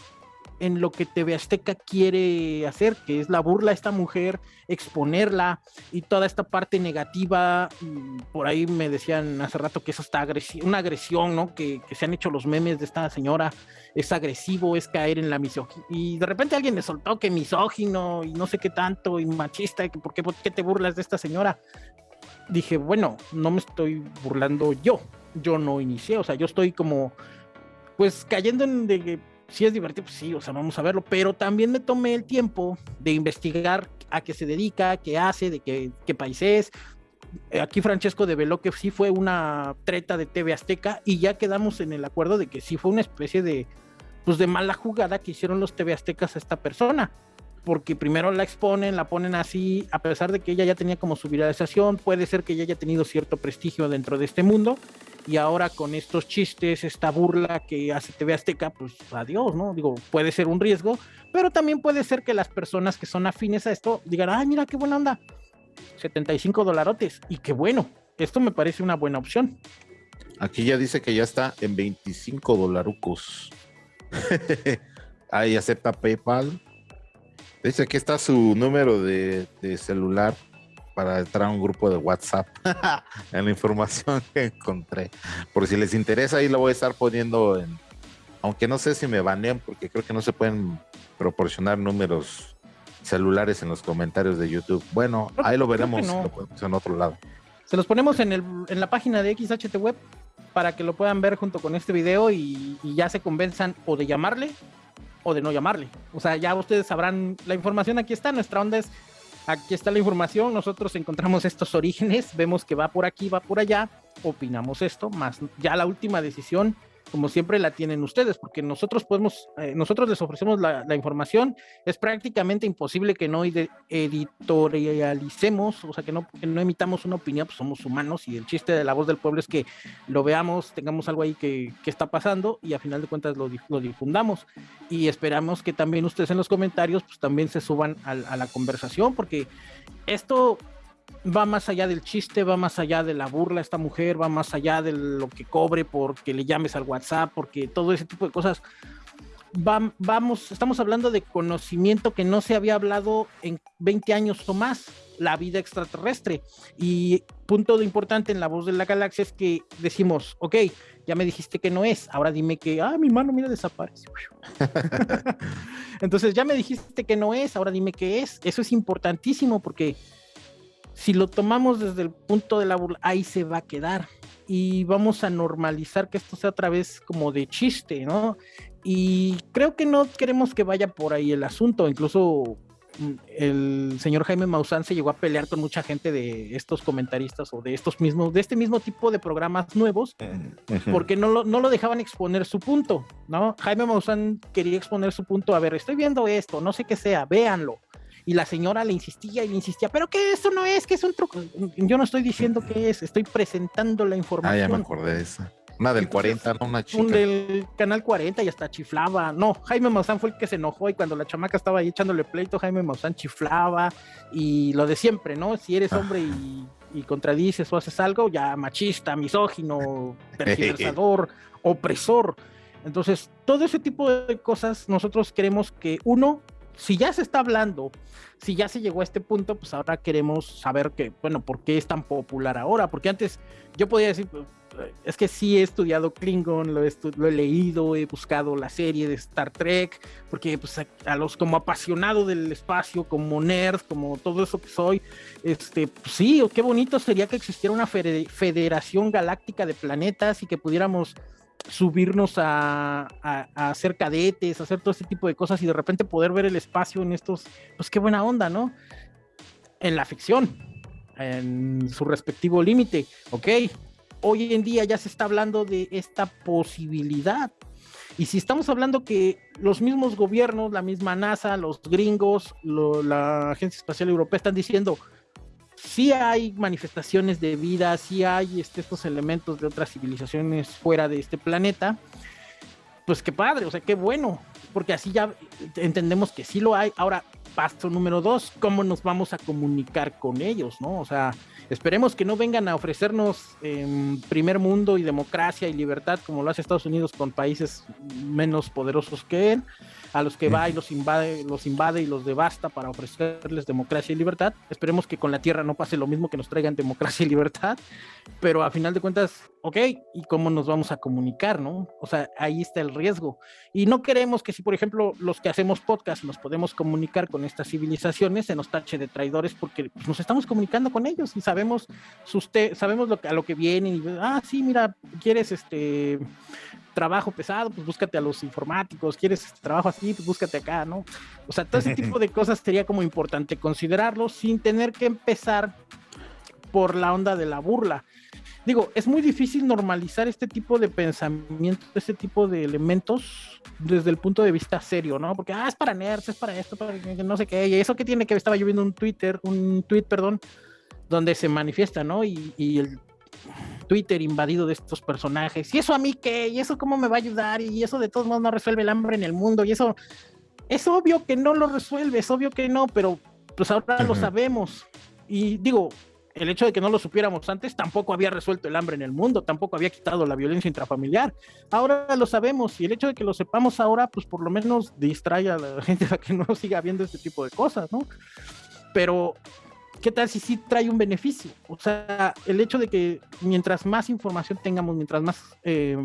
en lo que TV Azteca quiere hacer, que es la burla a esta mujer, exponerla y toda esta parte negativa. Mm, por ahí me decían hace rato que eso está agresión, una agresión, ¿no? Que, se han hecho los memes de esta señora, es agresivo, es caer en la misoginia. Y de repente alguien me soltó que misógino y no sé qué tanto y machista, y que por por qué te burlas de esta señora. Dije, bueno, no me estoy burlando yo, yo no inicié, o sea, yo estoy como, pues cayendo en de si es divertido, pues sí, o sea, vamos a verlo, pero también me tomé el tiempo de investigar a qué se dedica, qué hace, de qué, qué país es. Aquí Francesco develó que sí fue una treta de TV Azteca y ya quedamos en el acuerdo de que sí fue una especie de, pues de mala jugada que hicieron los TV Aztecas a esta persona porque primero la exponen, la ponen así, a pesar de que ella ya tenía como su viralización, puede ser que ella haya tenido cierto prestigio dentro de este mundo, y ahora con estos chistes, esta burla que hace TV Azteca, pues adiós, ¿no? Digo, puede ser un riesgo, pero también puede ser que las personas que son afines a esto digan, ay, mira qué buena onda, 75 dolarotes, y qué bueno, esto me parece una buena opción. Aquí ya dice que ya está en 25 dolarucos. Ahí acepta PayPal, Dice que está su número de, celular para entrar a un grupo de WhatsApp en la información que encontré. Por si les interesa, ahí lo voy a estar poniendo en. Aunque no sé si me banean, porque creo que no se pueden proporcionar números celulares en los comentarios de YouTube. Bueno, ahí lo veremos en otro lado. Se los ponemos en, el, en la página de XHT Web para que lo puedan ver junto con este video y, y ya se convenzan o de llamarle o de no llamarle. O sea, ya ustedes sabrán, la información aquí está, nuestra onda aquí está la información, nosotros encontramos estos orígenes, vemos que va por aquí, va por allá, opinamos esto, más ya la última decisión como siempre la tienen ustedes, porque nosotros podemos, eh, nosotros les ofrecemos la, información, es prácticamente imposible que no editorialicemos, o sea, que no, no emitamos una opinión, pues somos humanos y el chiste de la voz del pueblo es que lo veamos, tengamos algo ahí que, que está pasando y a final de cuentas lo, difundamos. Y esperamos que también ustedes en los comentarios pues también se suban a la conversación, porque esto va más allá del chiste, va más allá de la burla esta mujer, va más allá de lo que cobre porque le llames al WhatsApp, porque todo ese tipo de cosas. vamos, estamos hablando de conocimiento que no se había hablado en 20 años o más, la vida extraterrestre. Y punto de importante en la voz de la galaxia es que decimos, ok, ya me dijiste que no es, ahora dime que, ah, mi mano, mira, desaparece. Entonces ya me dijiste que no es, ahora dime que es. Eso es importantísimo porque si lo tomamos desde el punto de la burla, ahí se va a quedar. Y vamos a normalizar que esto sea otra vez como de chiste, ¿no? Y creo que no queremos que vaya por ahí el asunto. Incluso mm, el señor Jaime Maussan se llegó a pelear con mucha gente de estos comentaristas o de estos mismos, de este mismo tipo de programas nuevos, porque no lo, no lo dejaban exponer su punto, ¿no? Jaime Maussan quería exponer su punto, a ver, estoy viendo esto, no sé qué sea, véanlo y la señora le insistía y le insistía, pero que eso no es, que es un truco. Yo no estoy diciendo que es, estoy presentando la información. Ah, ya me acordé de esa. Una del 40, no una chica. Un del canal 40 y hasta chiflaba. No, Jaime Maussan fue el que se enojó y cuando la chamaca estaba ahí echándole pleito, Jaime Maussan chiflaba y lo de siempre, ¿no? Si eres hombre y, contradices o haces algo, ya machista, misógino, tergiversador, opresor. Entonces, todo ese tipo de cosas nosotros queremos que uno si ya se está hablando, si ya se llegó a este punto, pues ahora queremos saber que, bueno, ¿por qué es tan popular ahora? Porque antes yo podía decir, pues, es que sí he estudiado Klingon, lo he, leído, he buscado la serie de Star Trek, porque pues, a, los como apasionado del espacio, como nerd, como todo eso que soy, este, pues, sí, qué bonito sería que existiera una federación galáctica de planetas y que pudiéramos subirnos a, hacer cadetes, hacer todo ese tipo de cosas y de repente poder ver el espacio en estos, pues qué buena onda, ¿no? En la ficción, en su respectivo límite, ok. Hoy en día ya se está hablando de esta posibilidad. Y si estamos hablando que los mismos gobiernos, la misma NASA, los gringos, la Agencia Espacial Europea están diciendo, sí hay manifestaciones de vida, sí hay este, estos elementos de otras civilizaciones fuera de este planeta, pues qué padre, o sea, qué bueno, porque así ya entendemos que sí lo hay. Ahora, paso número dos, ¿cómo nos vamos a comunicar con ellos, no? O sea, esperemos que no vengan a ofrecernos em, primer mundo y democracia y libertad como lo hace Estados Unidos con países menos poderosos que él, a los que va y los invade, los invade y los devasta para ofrecerles democracia y libertad. Esperemos que con la tierra no pase lo mismo que nos traigan democracia y libertad, pero a final de cuentas, ok, ¿y cómo nos vamos a comunicar, no? O sea, ahí está el riesgo. Y no queremos que si, por ejemplo, los que hacemos podcast nos podemos comunicar con estas civilizaciones, se nos tache de traidores porque pues, nos estamos comunicando con ellos y sabemos, sabemos lo, a lo que vienen y, ah, sí, mira, quieres este trabajo pesado, pues búscate a los informáticos, quieres este trabajo así, pues búscate acá, ¿no? O sea, todo ese tipo de cosas sería como importante considerarlo sin tener que empezar por la onda de la burla. Digo, es muy difícil normalizar este tipo de pensamiento, este tipo de elementos desde el punto de vista serio, ¿no? Porque, ah, es para nerds, es para esto, para no sé qué, y eso que tiene que estaba yo viendo un Twitter, un tweet, perdón, donde se manifiesta, ¿no? Y, y el Twitter invadido de estos personajes. ¿Y eso a mí qué? ¿Y eso cómo me va a ayudar? Y eso de todos modos no resuelve el hambre en el mundo. Y eso es obvio que no lo resuelve, es obvio que no, pero pues ahora lo sabemos. Y digo, el hecho de que no lo supiéramos antes tampoco había resuelto el hambre en el mundo, tampoco había quitado la violencia intrafamiliar. Ahora lo sabemos y el hecho de que lo sepamos ahora, pues por lo menos distrae a la gente a que no siga viendo este tipo de cosas, ¿no? Pero ¿qué tal si sí trae un beneficio? O sea, el hecho de que mientras más información tengamos, mientras más eh,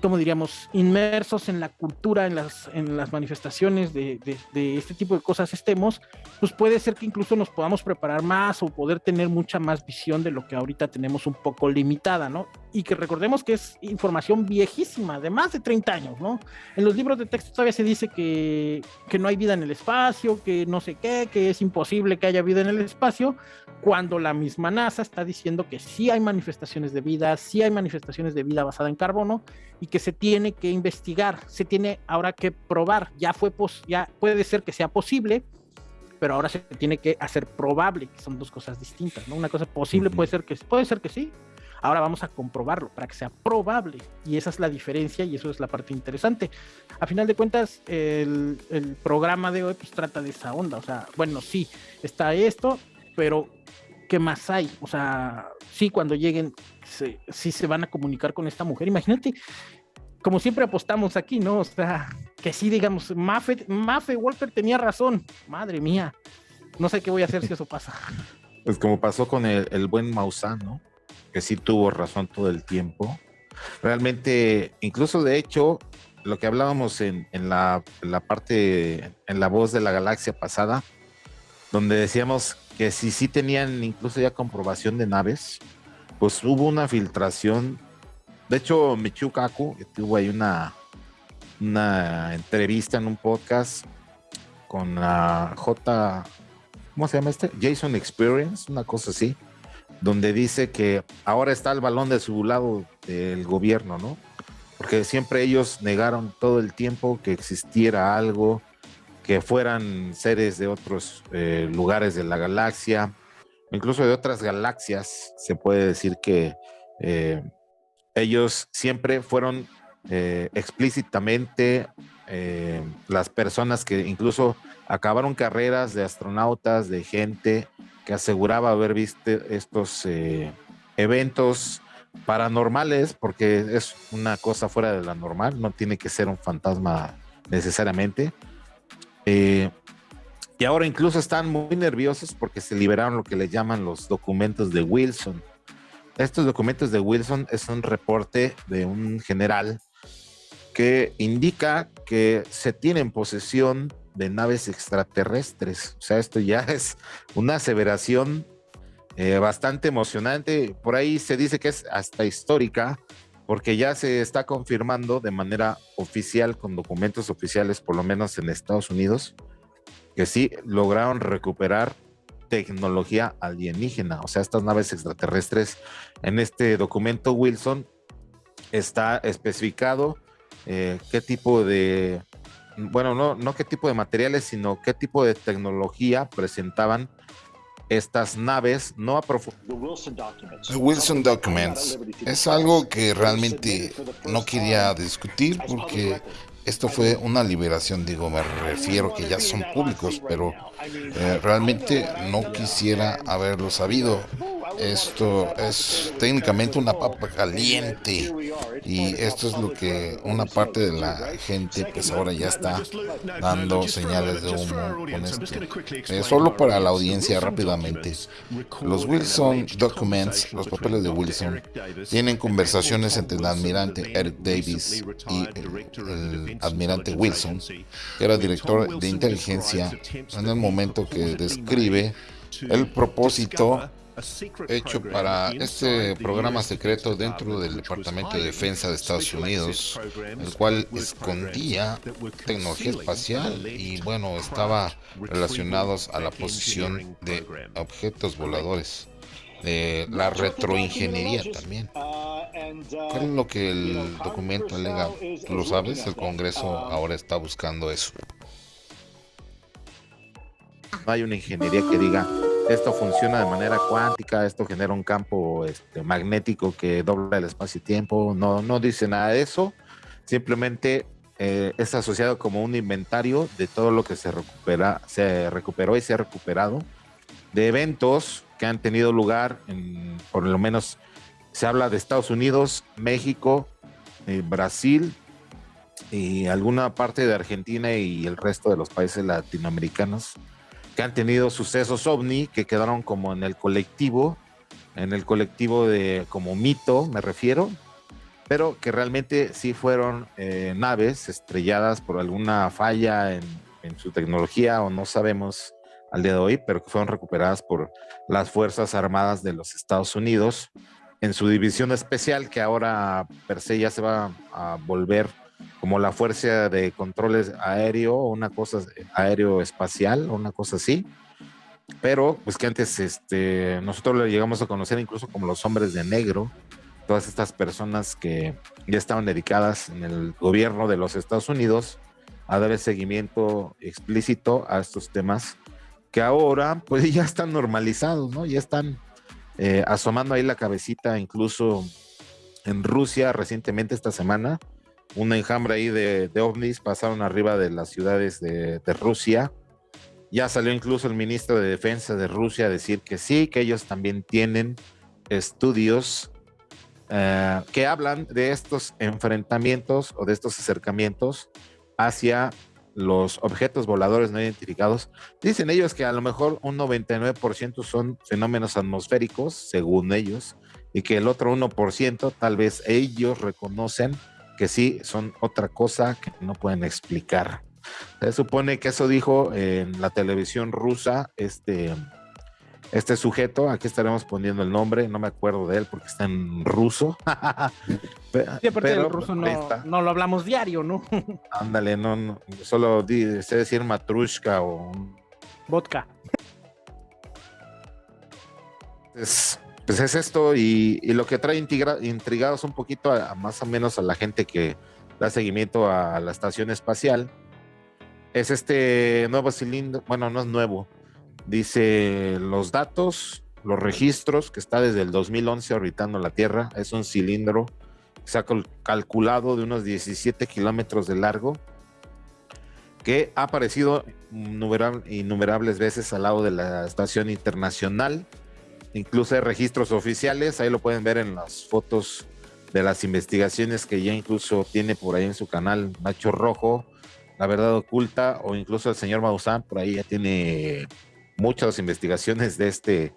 como diríamos, inmersos en la cultura, en las, en las manifestaciones de, de, este tipo de cosas estemos, pues puede ser que incluso nos podamos preparar más o poder tener mucha más visión de lo que ahorita tenemos un poco limitada, ¿no? Y que recordemos que es información viejísima, de más de 30 años, ¿no? En los libros de texto todavía se dice que, que no hay vida en el espacio, que no sé qué, que es imposible que haya vida en el espacio, cuando la misma NASA está diciendo que sí hay manifestaciones de vida, sí hay manifestaciones de vida basada en carbono y que se tiene que investigar, se tiene ahora que probar, ya fue ya puede ser que sea posible, pero ahora se tiene que hacer probable, que son dos cosas distintas, ¿no? Una cosa posible puede ser que puede ser que sí. Ahora vamos a comprobarlo para que sea probable. Y esa es la diferencia y eso es la parte interesante. A final de cuentas, el, el programa de hoy pues trata de esa onda. O sea, bueno, sí, está esto, pero ¿qué más hay? O sea, sí, cuando lleguen, sí se van a comunicar con esta mujer. Imagínate, como siempre apostamos aquí, ¿no? O sea, que sí, digamos, Maffe, Maffe Walter tenía razón. Madre mía, no sé qué voy a hacer si eso pasa. Pues como pasó con el, buen Maussan, ¿no? Que sí tuvo razón todo el tiempo. Realmente, incluso de hecho, lo que hablábamos en, la, parte, en la voz de la galaxia pasada, donde decíamos que si sí tenían incluso ya comprobación de naves, pues hubo una filtración. De hecho, Michiu Kaku tuvo ahí una, una entrevista en un podcast con la J. ¿Cómo se llama este? Jason Experience, una cosa así, donde dice que ahora está el balón de su lado del gobierno, ¿no? Porque siempre ellos negaron todo el tiempo que existiera algo, que fueran seres de otros eh, lugares de la galaxia, incluso de otras galaxias, se puede decir que eh, ellos siempre fueron eh, explícitamente las personas que incluso acabaron carreras de astronautas, de gente que aseguraba haber visto estos eventos paranormales, porque es una cosa fuera de la normal, no tiene que ser un fantasma necesariamente, eh, y ahora incluso están muy nerviosos porque se liberaron lo que le llaman los documentos de Wilson. Estos documentos de Wilson es un reporte de un general que indica que se tiene en posesión de naves extraterrestres. O sea, esto ya es una aseveración eh, bastante emocionante. Por ahí se dice que es hasta histórica, porque ya se está confirmando de manera oficial, con documentos oficiales, por lo menos en Estados Unidos, que sí lograron recuperar tecnología alienígena, o sea, estas naves extraterrestres. En este documento, Wilson, está especificado eh, qué tipo de, bueno, no, no qué tipo de materiales, sino qué tipo de tecnología presentaban estas naves no a Wilson Documents. Es algo que realmente no quería discutir porque esto fue una liberación, digo, me refiero que ya son públicos, pero eh, realmente no quisiera haberlo sabido. Esto es técnicamente una papa caliente y esto es lo que una parte de la gente pues ahora ya está dando señales de humo con esto. Eh, solo para la audiencia rápidamente. Los Wilson Documents, los papeles de Wilson, tienen conversaciones entre el almirante Eric Davis y el almirante Wilson, que era director de inteligencia en el momento que describe el propósito hecho para este programa secreto dentro del Departamento de Defensa de Estados Unidos, el cual escondía tecnología espacial y bueno, estaba relacionados a la posición de objetos voladores, la retroingeniería también. ¿Qué es lo que el documento alega? ¿Tú lo sabes? El Congreso ahora está buscando eso. No hay una ingeniería que diga esto funciona de manera cuántica, esto genera un campo este, magnético que dobla el espacio y tiempo. No, no dice nada de eso. Simplemente eh, es asociado como un inventario de todo lo que se recupera, se recuperó y se ha recuperado de eventos que han tenido lugar, en, por lo menos se habla de Estados Unidos, México, eh, Brasil y alguna parte de Argentina y el resto de los países latinoamericanos que han tenido sucesos ovni que quedaron como en el colectivo, en el colectivo de como mito, me refiero, pero que realmente sí fueron eh, naves estrelladas por alguna falla en, en, su tecnología o no sabemos al día de hoy, pero que fueron recuperadas por las Fuerzas Armadas de los Estados Unidos. En su división especial que ahora per se ya se va a volver como la fuerza de controles aéreo una cosa aéreo espacial o una cosa así. Pero pues que antes este, nosotros lo llegamos a conocer incluso como los hombres de negro, todas estas personas que ya estaban dedicadas en el gobierno de los Estados Unidos a dar el seguimiento explícito a estos temas que ahora pues ya están normalizados, ¿no? Ya están eh, asomando ahí la cabecita, incluso en Rusia recientemente esta semana, un enjambre ahí de, ovnis pasaron arriba de las ciudades de, Rusia. Ya salió incluso el ministro de Defensa de Rusia a decir que sí, que ellos también tienen estudios eh, que hablan de estos enfrentamientos o de estos acercamientos hacia los objetos voladores no identificados. Dicen ellos que a lo mejor un 99% son fenómenos atmosféricos, según ellos, y que el otro 1% tal vez ellos reconocen que sí son otra cosa que no pueden explicar. Se supone que eso dijo en la televisión rusa este, este sujeto, aquí estaremos poniendo el nombre, no me acuerdo de él porque está en ruso. sí, aparte del ruso no, no, lo hablamos diario, ¿no? Ándale, no, solo sé decir matrushka o... Vodka. Es, pues es esto y, lo que trae intrigados un poquito a, más o menos a la gente que da seguimiento a la estación espacial es este nuevo cilindro, bueno, no es nuevo, dice los datos, los registros que está desde el 2011 orbitando la Tierra, es un cilindro que se ha calculado de unos 17 kilómetros de largo que ha aparecido innumerables veces al lado de la estación internacional Incluso hay registros oficiales, ahí lo pueden ver en las fotos de las investigaciones que ya incluso tiene por ahí en su canal Nacho Rojo, La Verdad Oculta, o incluso el señor Maussan, por ahí ya tiene muchas investigaciones de este,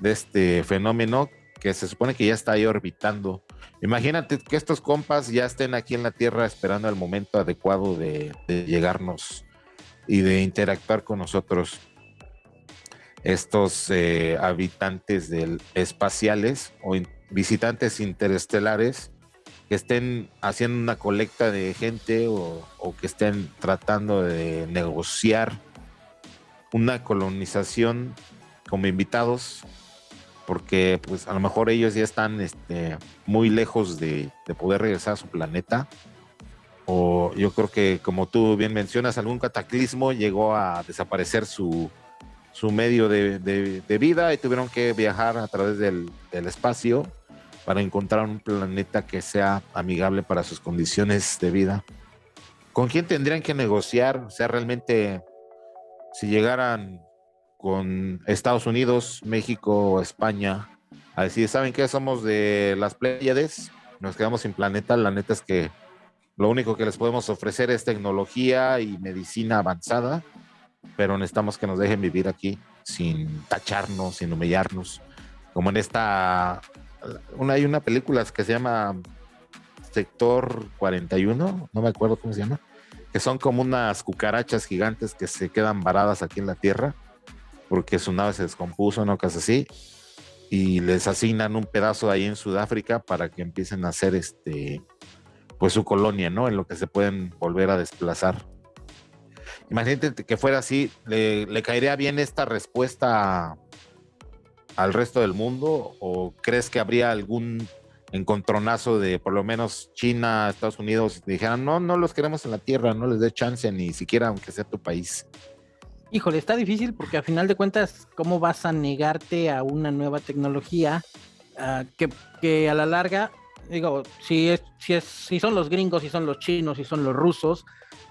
de este fenómeno que se supone que ya está ahí orbitando. Imagínate que estos compas ya estén aquí en la Tierra esperando el momento adecuado de, de llegarnos y de interactuar con nosotros estos eh, habitantes espaciales o visitantes interestelares que estén haciendo una colecta de gente o, que estén tratando de negociar una colonización como invitados porque pues a lo mejor ellos ya están este, muy lejos de, de, poder regresar a su planeta. O yo creo que como tú bien mencionas algún cataclismo llegó a desaparecer su, su medio de, vida y tuvieron que viajar a través del, espacio para encontrar un planeta que sea amigable para sus condiciones de vida. ¿Con quién tendrían que negociar? O sea, realmente, si llegaran con Estados Unidos, México o España a decir, ¿saben qué? Somos de las Pléyades, nos quedamos sin planeta, la neta es que lo único que les podemos ofrecer es tecnología y medicina avanzada, pero necesitamos que nos dejen vivir aquí sin tacharnos, sin humillarnos, como en esta, una, hay una película que se llama Sector 41, no me acuerdo cómo se llama, que son como unas cucarachas gigantes que se quedan varadas aquí en la Tierra porque su nave se descompuso, no casi así, y les asignan un pedazo ahí en Sudáfrica para que empiecen a hacer este, pues su colonia, ¿no? En lo que se pueden volver a desplazar. Imagínate que fuera así, ¿le, le caería bien esta respuesta al resto del mundo? ¿O crees que habría algún encontronazo de por lo menos China, Estados Unidos, dijeran, no, no los queremos en la tierra, no les dé chance ni siquiera aunque sea tu país? Híjole, está difícil porque a final de cuentas, ¿cómo vas a negarte a una nueva tecnología uh, que, que, a la larga, digo, si, es, si, es, si son los gringos, si son los chinos, si son los rusos,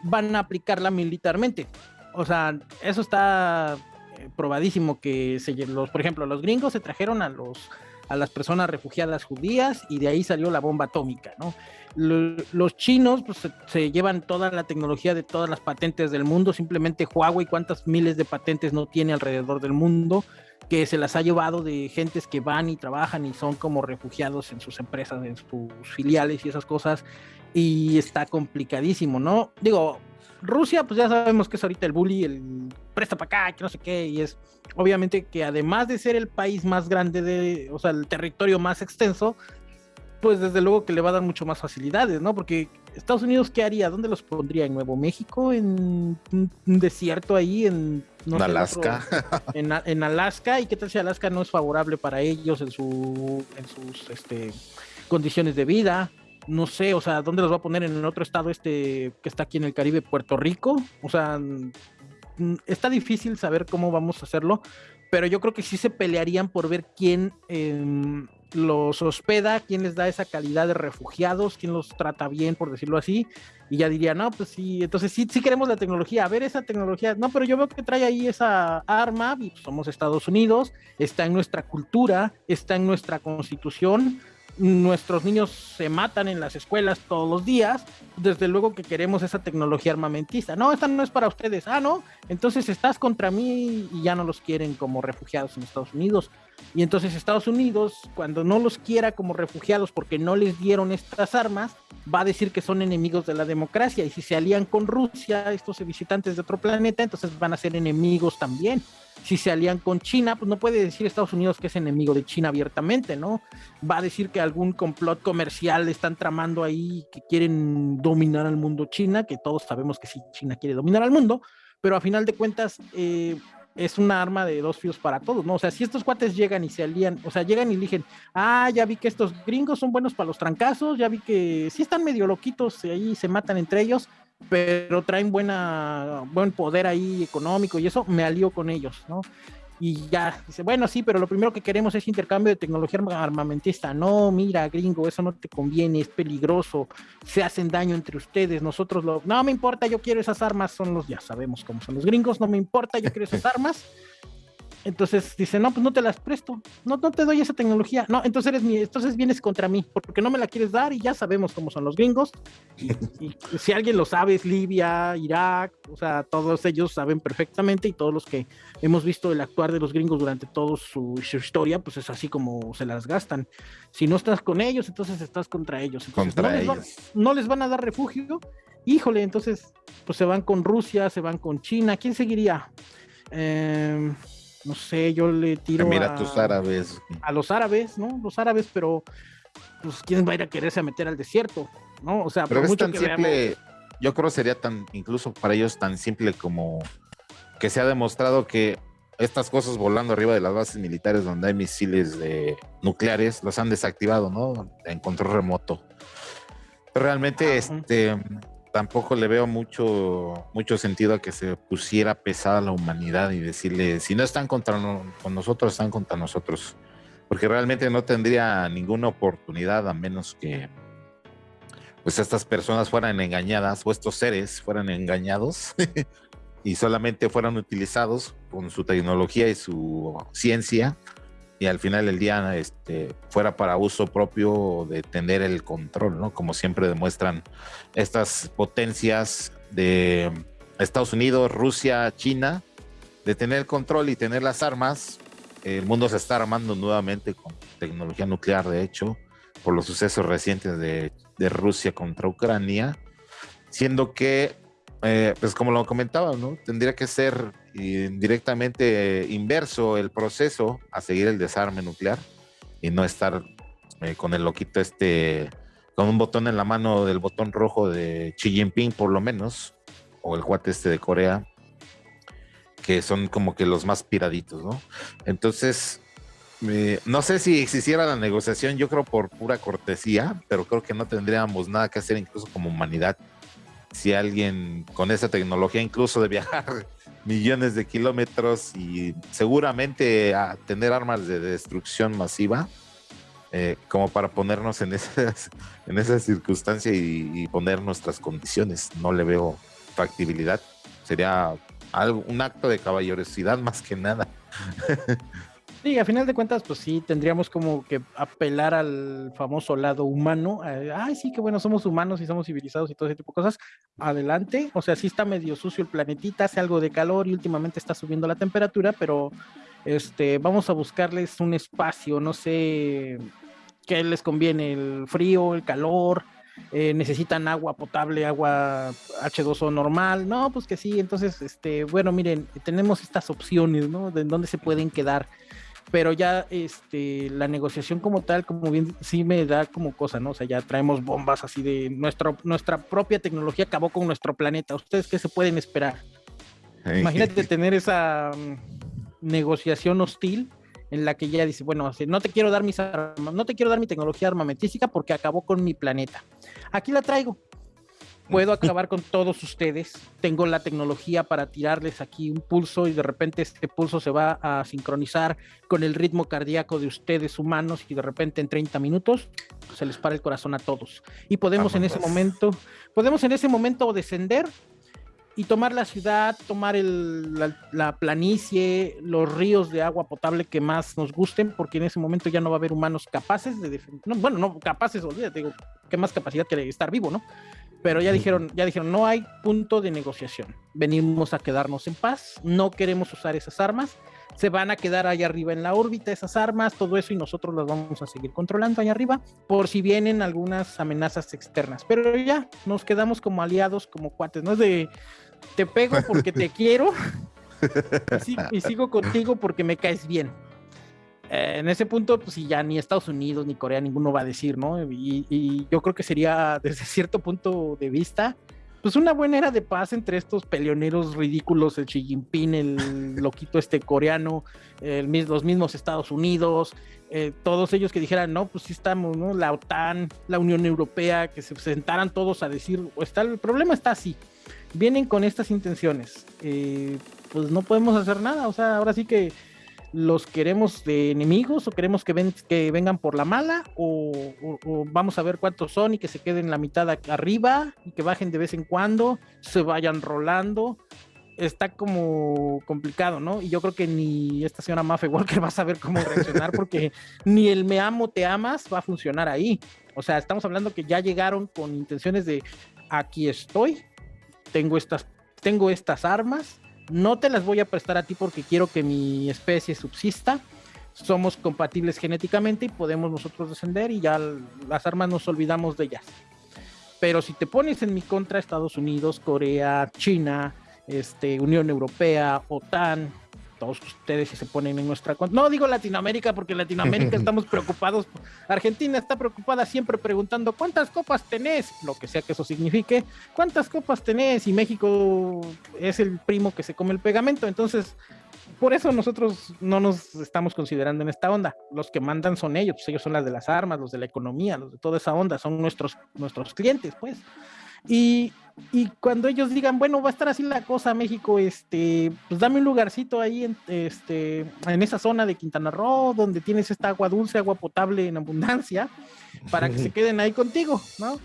van a aplicarla militarmente? O sea, eso está eh, probadísimo que se, los, por ejemplo, los gringos se trajeron a los a las personas refugiadas judías y de ahí salió la bomba atómica, ¿no? los chinos pues, se, se, llevan toda la tecnología de todas las patentes del mundo, simplemente Huawei, cuántas miles de patentes no tiene alrededor del mundo, que se las ha llevado de gentes que van y trabajan y son como refugiados en sus empresas, en sus filiales y esas cosas, y está complicadísimo, ¿no? Digo, Rusia, pues ya sabemos que es ahorita el bully, el presta para acá, que no sé qué, y es obviamente que además de ser el país más grande de, o sea, el territorio más extenso, pues desde luego que le va a dar mucho más facilidades, ¿no? Porque Estados Unidos, ¿qué haría? ¿Dónde los pondría? ¿En Nuevo México? ¿En un desierto ahí? ¿En no sé, Alaska? Otro, en, en, Alaska? ¿Y qué tal si Alaska no es favorable para ellos en, su, en sus este, condiciones de vida? No sé, o sea, ¿dónde los va a poner? ¿En otro estado este que está aquí en el Caribe, Puerto Rico? O sea, está difícil saber cómo vamos a hacerlo, pero yo creo que sí se pelearían por ver quién eh, los hospeda, quién les da esa calidad de refugiados, quién los trata bien, por decirlo así, y ya diría, no, pues sí, entonces sí, sí queremos la tecnología, a ver esa tecnología, no, pero yo veo que trae ahí esa arma, y somos Estados Unidos, está en nuestra cultura, está en nuestra constitución, nuestros niños se matan en las escuelas todos los días, desde luego que queremos esa tecnología armamentista. No, esta no es para ustedes. Ah, no, entonces estás contra mí y ya no los quieren como refugiados en Estados Unidos. Y entonces Estados Unidos, cuando no los quiera como refugiados porque no les dieron estas armas, va a decir que son enemigos de la democracia. Y si se alían con Rusia, estos visitantes de otro planeta, entonces van a ser enemigos también. Si se alían con China, pues no puede decir Estados Unidos que es enemigo de China abiertamente, ¿no? Va a decir que algún complot comercial están tramando ahí, que quieren dominar al mundo China, que todos sabemos que sí, China quiere dominar al mundo, pero a final de cuentas, eh, es una arma de dos filos para todos, ¿no? O sea, si estos cuates llegan y se alían, o sea, llegan y dicen, ah, ya vi que estos gringos son buenos para los trancazos, ya vi que sí están medio loquitos y ahí se matan entre ellos, pero traen buena, buen poder ahí económico y eso, me alío con ellos, ¿no? Y ya, dice, bueno, sí, pero lo primero que queremos es intercambio de tecnología armamentista. No, mira, gringo, eso no te conviene, es peligroso, se hacen daño entre ustedes, nosotros lo... No me importa, yo quiero esas armas, son los, ya sabemos cómo son los gringos, no me importa, yo quiero esas armas. Entonces dice, no, pues no te las presto, no, no te doy esa tecnología. No, entonces eres mi, entonces vienes contra mí, porque no me la quieres dar y ya sabemos cómo son los gringos. Y, y, si alguien lo sabe, es Libia, Irak, o sea, todos ellos saben perfectamente y todos los que hemos visto el actuar de los gringos durante toda su, su, historia, pues es así como se las gastan. Si no estás con ellos, entonces estás contra ellos. Entonces, contra no, ellos. Les no les van a dar refugio. Híjole, entonces, pues se van con Rusia, se van con China. ¿Quién seguiría? Eh, no sé, yo le tiro Mira a, tus árabes. a los árabes, ¿no? Los árabes, pero pues quién va a ir a quererse a meter al desierto, ¿no? O sea, pero por es mucho tan que simple, veamos, yo creo sería tan, incluso para ellos tan simple como que se ha demostrado que estas cosas volando arriba de las bases militares donde hay misiles de nucleares los han desactivado, ¿no? En control remoto. Realmente, este, tampoco le veo mucho, mucho sentido a que se pusiera pesada la humanidad y decirle, si no están contra con nosotros, están contra nosotros. Porque realmente no tendría ninguna oportunidad a menos que pues estas personas fueran engañadas o estos seres fueran engañados y solamente fueran utilizados con su tecnología y su ciencia y al final del día este, fuera para uso propio de tener el control, ¿no? Como siempre demuestran estas potencias de Estados Unidos, Rusia, China, de tener el control y tener las armas. El mundo se está armando nuevamente con tecnología nuclear, de hecho, por los sucesos recientes de, de Rusia contra Ucrania, siendo que, eh, pues como lo comentaba, ¿no? Tendría que ser directamente inverso el proceso a seguir el desarme nuclear y no estar eh, con el loquito este, con un botón en la mano del botón rojo de Xi Jinping por lo menos, o el cuate este de Corea, que son como que los más piraditos, ¿no? Entonces, eh, no sé si existiera la negociación, yo creo por pura cortesía, pero creo que no tendríamos nada que hacer incluso como humanidad si alguien con esa tecnología incluso de viajar millones de kilómetros y seguramente a tener armas de destrucción masiva, eh, como para ponernos en esas, en esa circunstancia y, poner nuestras condiciones. No le veo factibilidad. Sería algo, un acto de caballerosidad más que nada. Sí, a final de cuentas, pues sí, tendríamos como que apelar al famoso lado humano. Ay, sí, que bueno, somos humanos y somos civilizados y todo ese tipo de cosas. Adelante. O sea, sí está medio sucio el planetita, hace algo de calor y últimamente está subiendo la temperatura, pero este, vamos a buscarles un espacio, no sé qué les conviene, el frío, el calor, eh, necesitan agua potable, agua H2O normal, no, pues que sí, entonces, este, bueno, miren, tenemos estas opciones, ¿no? De dónde se pueden quedar pero ya este, la negociación como tal, como bien, sí me da como cosa, ¿no? O sea, ya traemos bombas así de nuestra, nuestra propia tecnología acabó con nuestro planeta. ¿Ustedes qué se pueden esperar? Imagínate tener esa mm, negociación hostil en la que ya dice, bueno, no te quiero dar mis armas, no te quiero dar mi tecnología armamentística porque acabó con mi planeta. Aquí la traigo puedo acabar con todos ustedes. Tengo la tecnología para tirarles aquí un pulso y de repente este pulso se va a sincronizar con el ritmo cardíaco de ustedes humanos y de repente en 30 minutos se les para el corazón a todos. Y podemos en ese momento, podemos en ese momento descender y tomar la ciudad, tomar la, planicie, los ríos de agua potable que más nos gusten, porque en ese momento ya no va a haber humanos capaces de defender, bueno, no capaces, olvídate, digo, qué más capacidad que estar vivo, ¿no? Pero ya dijeron, ya dijeron, no hay punto de negociación. Venimos a quedarnos en paz, no queremos usar esas armas, se van a quedar allá arriba en la órbita esas armas, todo eso y nosotros las vamos a seguir controlando allá arriba por si vienen algunas amenazas externas. Pero ya nos quedamos como aliados, como cuates, no es de te pego porque te quiero y sigo contigo porque me caes bien. Eh, en ese punto, pues ya ni Estados Unidos ni Corea, ninguno va a decir, ¿no? Y, yo creo que sería, desde cierto punto de vista, pues una buena era de paz entre estos peleoneros ridículos, el Xi Jinping, el loquito este coreano, el, los mismos Estados Unidos, eh, todos ellos que dijeran, no, pues sí estamos, ¿no? La OTAN, la Unión Europea, que se sentaran todos a decir, está, el problema está así, vienen con estas intenciones, eh, pues no podemos hacer nada, o sea, ahora sí que los queremos de enemigos o queremos que, ven, que vengan por la mala o, vamos a ver cuántos son y que se queden la mitad arriba y que bajen de vez en cuando, se vayan rolando. Está como complicado, ¿no? Y yo creo que ni esta señora Maffe Walker va a saber cómo reaccionar porque ni el me amo, te amas va a funcionar ahí. O sea, estamos hablando que ya llegaron con intenciones de aquí estoy, tengo estas, tengo estas armas, no te las voy a prestar a ti porque quiero que mi especie subsista. Somos compatibles genéticamente y podemos nosotros descender y ya las armas nos olvidamos de ellas. Pero si te pones en mi contra, Estados Unidos, Corea, China, este, Unión Europea, OTAN, todos ustedes si se ponen en nuestra cuenta. No digo Latinoamérica porque en Latinoamérica estamos preocupados. Argentina está preocupada siempre preguntando cuántas copas tenés, lo que sea que eso signifique, cuántas copas tenés y México es el primo que se come el pegamento. Entonces, por eso nosotros no nos estamos considerando en esta onda. Los que mandan son ellos, pues ellos son las de las armas, los de la economía, los de toda esa onda, son nuestros, nuestros clientes, pues. Y, y cuando ellos digan, bueno, va a estar así la cosa, México, este, pues dame un lugarcito ahí en, este, en esa zona de Quintana Roo, donde tienes esta agua dulce, agua potable en abundancia, para que se queden ahí contigo, ¿no?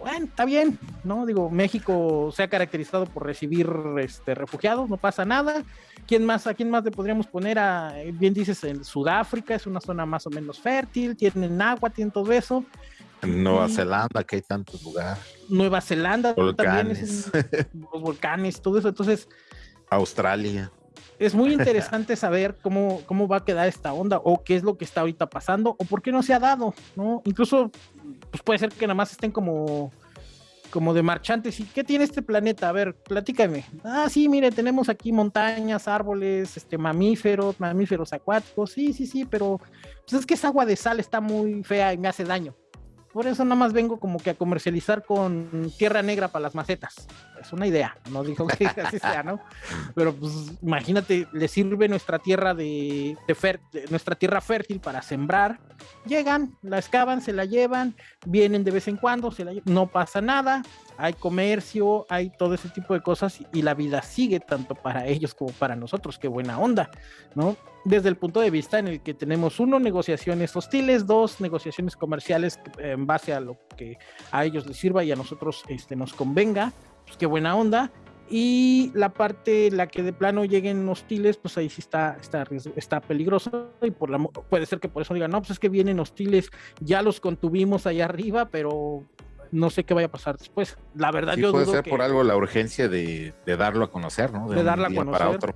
bueno, está bien, ¿no? Digo, México se ha caracterizado por recibir este, refugiados, no pasa nada. ¿Quién más, ¿A quién más le podríamos poner? A, bien dices, en Sudáfrica es una zona más o menos fértil, tienen agua, tienen todo eso. Nueva Zelanda, que hay tantos lugares. Nueva Zelanda también es los volcanes, todo eso. Entonces, Australia. Es muy interesante saber cómo, cómo va a quedar esta onda o qué es lo que está ahorita pasando o por qué no se ha dado, ¿no? Incluso, pues puede ser que nada más estén como, como de marchantes. ¿Y qué tiene este planeta? A ver, platícame. Ah, sí, mire, tenemos aquí montañas, árboles, este, mamíferos, mamíferos acuáticos. Sí, sí, sí, pero pues es que esa agua de sal está muy fea y me hace daño. Por eso nada más vengo como que a comercializar con tierra negra para las macetas. Es una idea, no digo que así sea, ¿no? Pero pues imagínate, le sirve nuestra tierra de, nuestra tierra fértil para sembrar. Llegan, la excavan, se la llevan, vienen de vez en cuando, no pasa nada, hay comercio, hay todo ese tipo de cosas y la vida sigue tanto para ellos como para nosotros. Qué buena onda, ¿no? desde el punto de vista en el que tenemos uno, negociaciones hostiles, dos, negociaciones comerciales en base a lo que a ellos les sirva y a nosotros este, nos convenga, pues qué buena onda. Y la parte, la que de plano lleguen hostiles, pues ahí sí está, está, está peligroso. Y por la, puede ser que por eso digan, no, pues es que vienen hostiles, ya los contuvimos allá arriba, pero no sé qué vaya a pasar después. La verdad, yo puede ser por algo la urgencia de, darlo a conocer, ¿no? De, darlo a conocer. Para otro.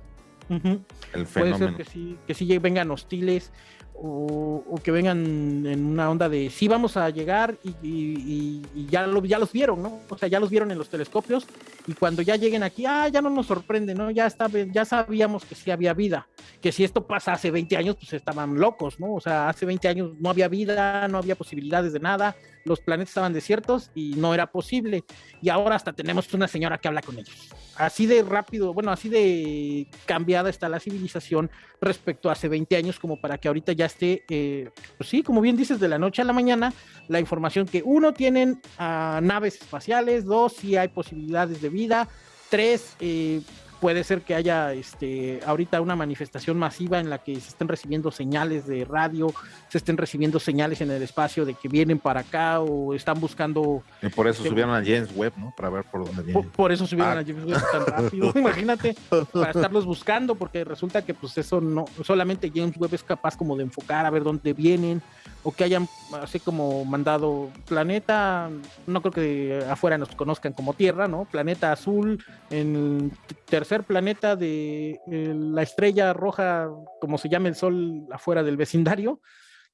El Puede ser que sí, que sí vengan hostiles o, que vengan en una onda de sí vamos a llegar y, ya, lo, ya los vieron, ¿no? O sea, ya los vieron en los telescopios y cuando ya lleguen aquí, ah, ya no nos sorprende, ¿no? Ya, está, ya sabíamos que sí había vida, que si esto pasa hace 20 años, pues estaban locos, ¿no? O sea, hace 20 años no había vida, no había posibilidades de nada, los planetas estaban desiertos y no era posible. Y ahora hasta tenemos una señora que habla con ellos. Así de rápido, bueno, así de cambiada está la civilización respecto a hace 20 años, como para que ahorita ya esté, eh, pues sí, como bien dices, de la noche a la mañana, la información que uno, tienen uh, naves espaciales, dos, si hay posibilidades de vida, tres, eh, puede ser que haya este, ahorita una manifestación masiva en la que se estén recibiendo señales de radio, se estén recibiendo señales en el espacio de que vienen para acá o están buscando. Y por eso subieron a James Webb, ¿no? Para ver por dónde vienen. Por, eso subieron a ah. James Webb tan rápido. Imagínate, para estarlos buscando, porque resulta que pues eso no, solamente James Webb es capaz como de enfocar a ver dónde vienen o que hayan así como mandado planeta, no creo que afuera nos conozcan como Tierra, ¿no? Planeta azul, en tercer planeta de la estrella roja, como se llama el sol afuera del vecindario.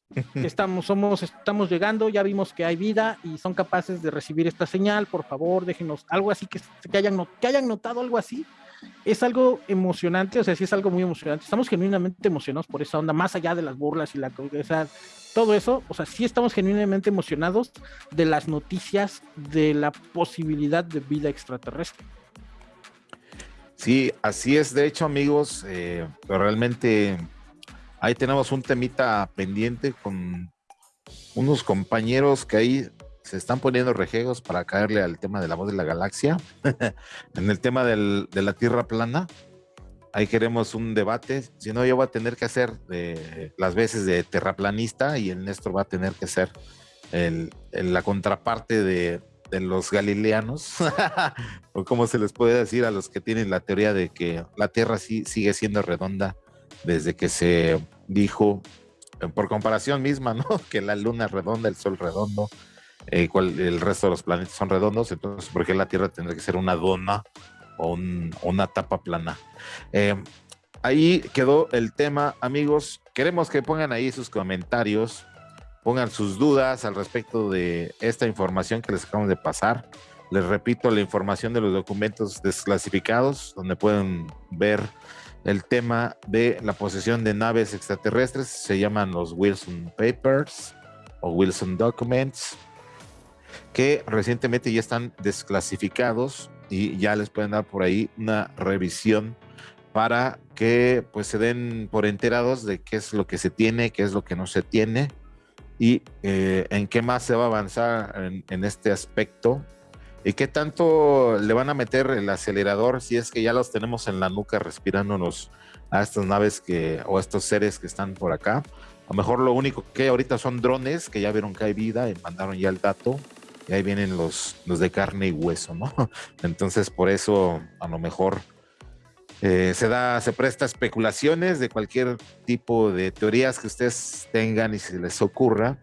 Estamos, somos, estamos llegando, ya vimos que hay vida y son capaces de recibir esta señal, por favor, déjenos algo así que, que, hayan, que hayan notado algo así. Es algo emocionante, o sea, sí es algo muy emocionante. Estamos genuinamente emocionados por esa onda, más allá de las burlas y la, esa, todo eso, o sea, sí estamos genuinamente emocionados de las noticias de la posibilidad de vida extraterrestre. Sí, así es. De hecho, amigos, eh, realmente ahí tenemos un temita pendiente con unos compañeros que ahí se están poniendo rejegos para caerle al tema de la voz de la galaxia, en el tema de la Tierra plana ahí queremos un debate. Si no, yo voy a tener que hacer las veces de terraplanista y el Néstor va a tener que ser la contraparte de, los galileanos, o como se les puede decir a los que tienen la teoría de que la Tierra sí sigue siendo redonda desde que se dijo, eh, por comparación misma, ¿no? Que la Luna es redonda, el Sol redondo, eh, el resto de los planetas son redondos, entonces, ¿por qué la Tierra tendría que ser una dona o una tapa plana. Eh, ahí quedó el tema, amigos. Queremos que pongan ahí sus comentarios, pongan sus dudas al respecto de esta información que les acabamos de pasar. Les repito la información de los documentos desclasificados, donde pueden ver el tema de la posesión de naves extraterrestres. Se llaman los Wilson Papers o Wilson Documents, que recientemente ya están desclasificados y ya les pueden dar por ahí una revisión para que pues se den por enterados de qué es lo que se tiene, qué es lo que no se tiene y eh, en qué más se va a avanzar en, este aspecto y qué tanto le van a meter el acelerador si es que ya los tenemos en la nuca respirándonos a estas naves que o a estos seres que están por acá. A lo mejor lo único que ahorita son drones que ya vieron que hay vida y mandaron ya el dato y ahí vienen los, los de carne y hueso, ¿no? Entonces, por eso a lo mejor eh, se da, se presta especulaciones de cualquier tipo de teorías que ustedes tengan y se les ocurra.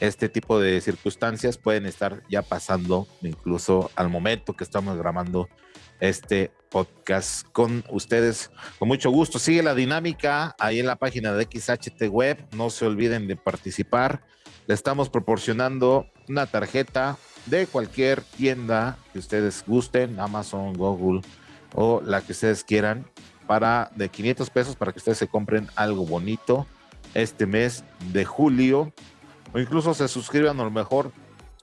Este tipo de circunstancias pueden estar ya pasando incluso al momento que estamos grabando este podcast con ustedes. Con mucho gusto. Sigue la dinámica ahí en la página de XHT Web. No se olviden de participar. Le estamos proporcionando una tarjeta de cualquier tienda que ustedes gusten, Amazon, Google o la que ustedes quieran, para de 500 pesos para que ustedes se compren algo bonito este mes de julio o incluso se suscriban a lo mejor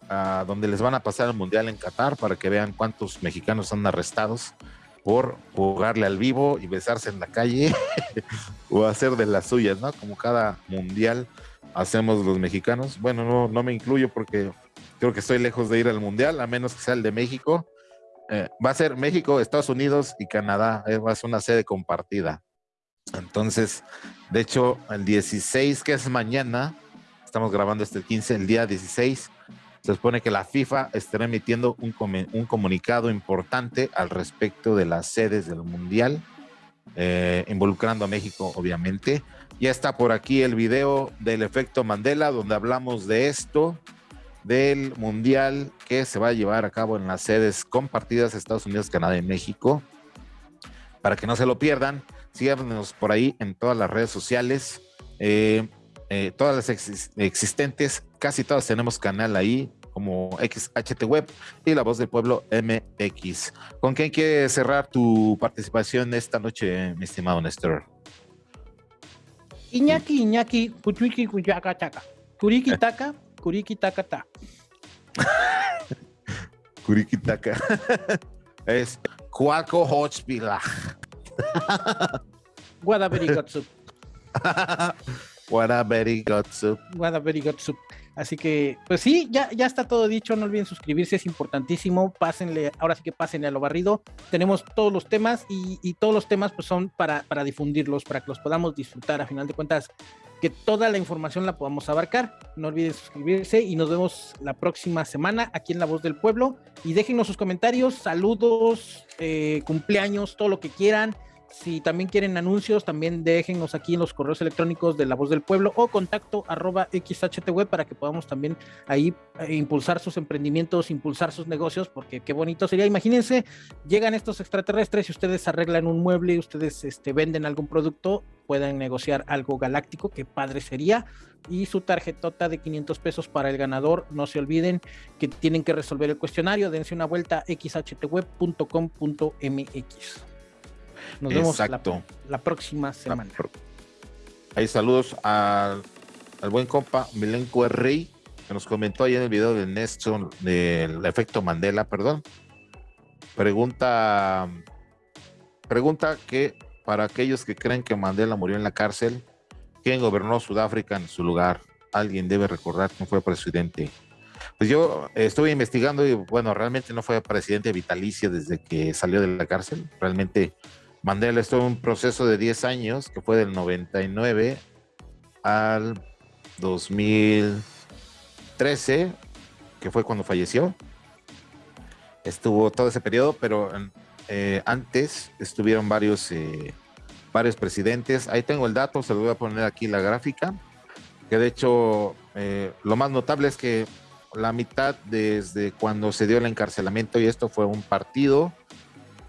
a donde les van a pasar el mundial en Qatar para que vean cuántos mexicanos son arrestados por jugarle al vivo y besarse en la calle o hacer de las suyas, ¿no? Como cada mundial hacemos los mexicanos. Bueno, no, no me incluyo porque creo que estoy lejos de ir al mundial, a menos que sea el de México. Eh, va a ser México, Estados Unidos y Canadá. Eh, va a ser una sede compartida. Entonces, de hecho, el 16, que es mañana, estamos grabando este 15, el día 16, se supone que la FIFA estará emitiendo un, un comunicado importante al respecto de las sedes del Mundial, eh, involucrando a México, obviamente. Ya está por aquí el video del efecto Mandela, donde hablamos de esto, del Mundial que se va a llevar a cabo en las sedes compartidas Estados Unidos, Canadá y México. Para que no se lo pierdan, síganos por ahí en todas las redes sociales. Eh, eh, todas las existentes, casi todas tenemos canal ahí, como XHT Web y La Voz del Pueblo MX. ¿Con quién quieres cerrar tu participación esta noche, mi estimado Néstor? Iñaki, Iñaki, Puchuiki, Kuyaka, Chaka. Kuriki Taka, Kuriki Taka Ta. Kuriki Taka. es Cuaco Hochpila. Guadaberi What a very good soup. What a very good soup. Así que, pues sí, ya, ya está todo dicho. No olviden suscribirse, es importantísimo. Pásenle, ahora sí que pásenle a lo barrido. Tenemos todos los temas y, todos los temas pues son para, para difundirlos, para que los podamos disfrutar. A final de cuentas, que toda la información la podamos abarcar. No olviden suscribirse y nos vemos la próxima semana aquí en La Voz del Pueblo. Y déjenos sus comentarios, saludos, eh, cumpleaños, todo lo que quieran. Si también quieren anuncios, también déjenos aquí en los correos electrónicos de La Voz del Pueblo o contacto arroba XHTW para que podamos también ahí eh, impulsar sus emprendimientos, impulsar sus negocios, porque qué bonito sería. Imagínense, llegan estos extraterrestres y ustedes arreglan un mueble, ustedes este, venden algún producto, pueden negociar algo galáctico, qué padre sería. Y su tarjetota de 500 pesos para el ganador, no se olviden que tienen que resolver el cuestionario, dense una vuelta xhtweb.com.mx. Nos vemos la, próxima semana. Hay saludos al, buen compa Milenco Rey, que nos comentó ahí en el video de Néstor del efecto Mandela, perdón. Pregunta, pregunta que para aquellos que creen que Mandela murió en la cárcel, ¿quién gobernó Sudáfrica en su lugar? Alguien debe recordar quién fue presidente. Pues yo estuve investigando y bueno, realmente no fue presidente vitalicio desde que salió de la cárcel. Realmente Mandela estuvo en un proceso de 10 años, que fue del 99 al 2013, que fue cuando falleció. Estuvo todo ese periodo, pero eh, antes estuvieron varios, eh, varios presidentes. Ahí tengo el dato, se lo voy a poner aquí la gráfica, que de hecho eh, lo más notable es que la mitad desde cuando se dio el encarcelamiento y esto fue un partido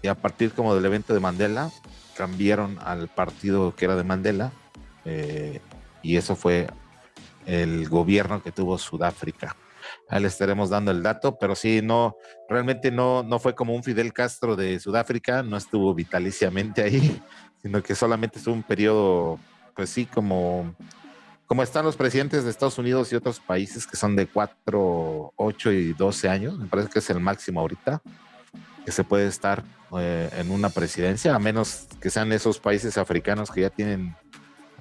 y a partir como del evento de Mandela cambiaron al partido que era de Mandela eh, y eso fue el gobierno que tuvo Sudáfrica. Ahí le estaremos dando el dato, pero sí, no, realmente no, no fue como un Fidel Castro de Sudáfrica, no estuvo vitaliciamente ahí, sino que solamente estuvo un periodo, pues sí, como, como están los presidentes de Estados Unidos y otros países que son de 4, 8 y 12 años, me parece que es el máximo ahorita que se puede estar eh, en una presidencia, a menos que sean esos países africanos que ya tienen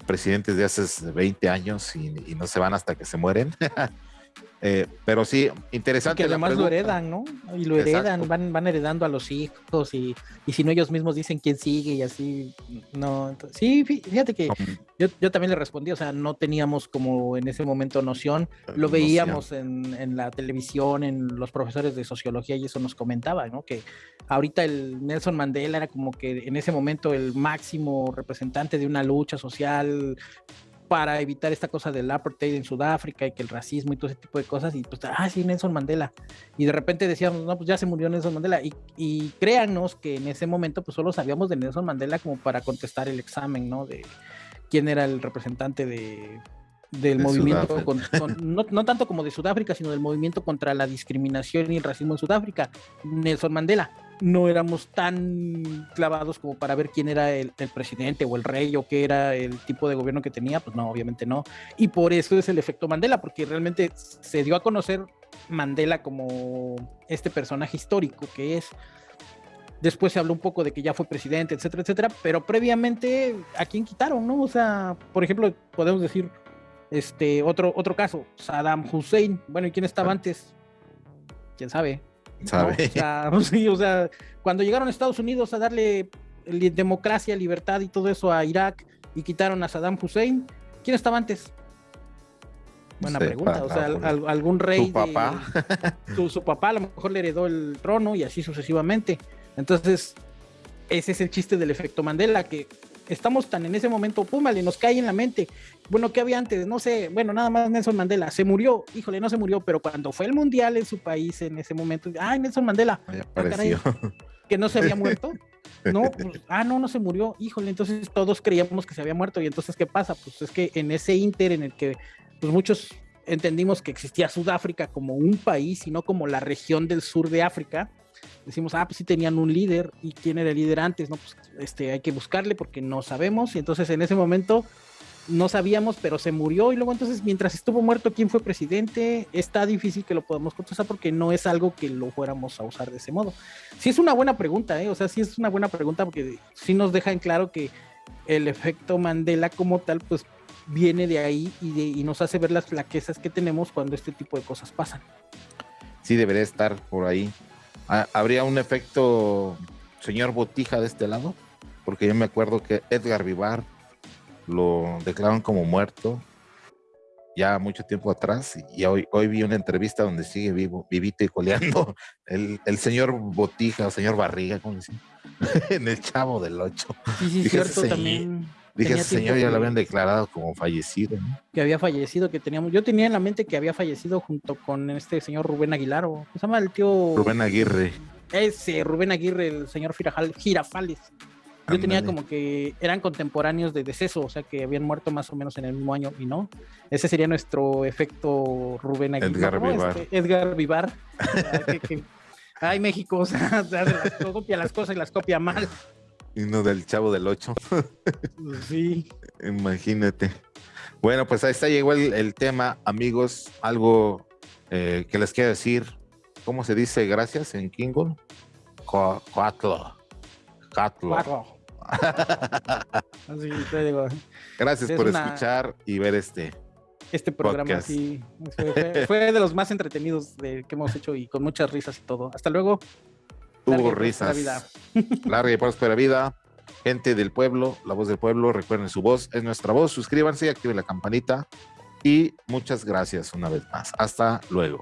presidentes de hace 20 años y, no se van hasta que se mueren. Eh, pero sí, interesante. Que además lo heredan, ¿no? Y lo heredan, van, van heredando a los hijos y, y, si no ellos mismos dicen quién sigue y así, no. sí, fíjate que yo, yo, también le respondí, o sea, no teníamos como en ese momento noción, lo veíamos en, en, la televisión, en los profesores de sociología y eso nos comentaba, ¿no? Que ahorita el Nelson Mandela era como que en ese momento el máximo representante de una lucha social para evitar esta cosa del apartheid en Sudáfrica y que el racismo y todo ese tipo de cosas. Y pues, ah, sí, Nelson Mandela. Y de repente decíamos, no, pues ya se murió Nelson Mandela. Y, y créanos que en ese momento, pues solo sabíamos de Nelson Mandela como para contestar el examen, ¿no? De quién era el representante de, del de movimiento, con, con, no, no, tanto como de Sudáfrica, sino del movimiento contra la discriminación y el racismo en Sudáfrica, Nelson Mandela no éramos tan clavados como para ver quién era el, el, presidente o el rey o qué era el tipo de gobierno que tenía, pues no, obviamente no. Y por eso es el efecto Mandela, porque realmente se dio a conocer Mandela como este personaje histórico que es. Después se habló un poco de que ya fue presidente, etcétera, etcétera, pero previamente a quién quitaron, ¿no? O sea, por ejemplo, podemos decir este otro otro caso, Saddam Hussein. Bueno, ¿y quién estaba antes? ¿Quién sabe? ¿Sabe? ¿no? O, sea, sí, o sea, cuando llegaron a Estados Unidos a darle democracia, libertad y todo eso a Irak y quitaron a Saddam Hussein, ¿quién estaba antes? Buena pregunta, o sea, al, algún rey. ¿Su papá? De, su, su, papá a lo mejor le heredó el trono y así sucesivamente. Entonces, ese es el chiste del efecto Mandela, que estamos tan en ese momento, púmale, nos cae en la mente. Bueno, ¿qué había antes? No sé, bueno, nada más Nelson Mandela. Se murió, híjole, no se murió, pero cuando fue el mundial en su país en ese momento, ay, Nelson Mandela. Ah, caray, que no se había muerto. No, pues, ah, no, no se murió, híjole, entonces todos creíamos que se había muerto. Y entonces, ¿qué pasa? Pues es que en ese inter en el que pues muchos entendimos que existía Sudáfrica como un país y no como la región del sur de África, decimos, ah, pues sí tenían un líder, y quién era el líder antes, no, pues este, hay que buscarle porque no sabemos, y entonces en ese momento no sabíamos, pero se murió, y luego entonces mientras estuvo muerto, ¿quién fue presidente? Está difícil que lo podamos contestar porque no es algo que lo fuéramos a usar de ese modo. Sí es una buena pregunta, ¿eh? o sea, sí es una buena pregunta porque sí nos deja en claro que el efecto Mandela como tal, pues viene de ahí y, y nos hace ver las flaquezas que tenemos cuando este tipo de cosas pasan. Sí, debería estar por ahí. ¿Habría un efecto señor Botija de este lado? Porque yo me acuerdo que Edgar Vivar lo declararon como muerto ya mucho tiempo atrás y hoy, hoy vi una entrevista donde sigue vivo, vivito y coleando el, el señor Botija o señor Barriga, ¿cómo dicen? en el Chavo del Ocho. Sí, sí, Dije, cierto, ese también. Dije, ese señor ya lo habían declarado como fallecido, ¿no? Que había fallecido, que teníamos. Yo tenía en la mente que había fallecido junto con este señor Rubén Aguilar, o ¿cómo se llama el tío? Rubén Aguirre. Ese, Rubén Aguirre, el señor Firajal, Girafales. Yo tenía como que eran contemporáneos de deceso, o sea que habían muerto más o menos en el mismo año y no. Ese sería nuestro efecto Rubén Aguilar. Edgar ¿no? Vivar. Este, Edgar Vivar. Que- que- Ay, México, o sea, o sea, las- copia las cosas y las copia mal. Y no del Chavo del Ocho. Sí. Imagínate. Bueno, pues ahí está, llegó el, el tema, amigos. Algo eh, que les quiero decir. ¿Cómo se dice gracias en Coatlo. Catlo. Cuatro. Así te digo. Gracias Es por una- escuchar y ver este. Este programa sí fue, fue- fue de los más entretenidos de, que hemos hecho y con muchas risas y todo. Hasta luego. Hubo risas. vida. Larga y próspera vida. Gente del pueblo, la voz del pueblo, recuerden su voz, es nuestra voz. Suscríbanse, activen la campanita y muchas gracias una vez más. Hasta luego.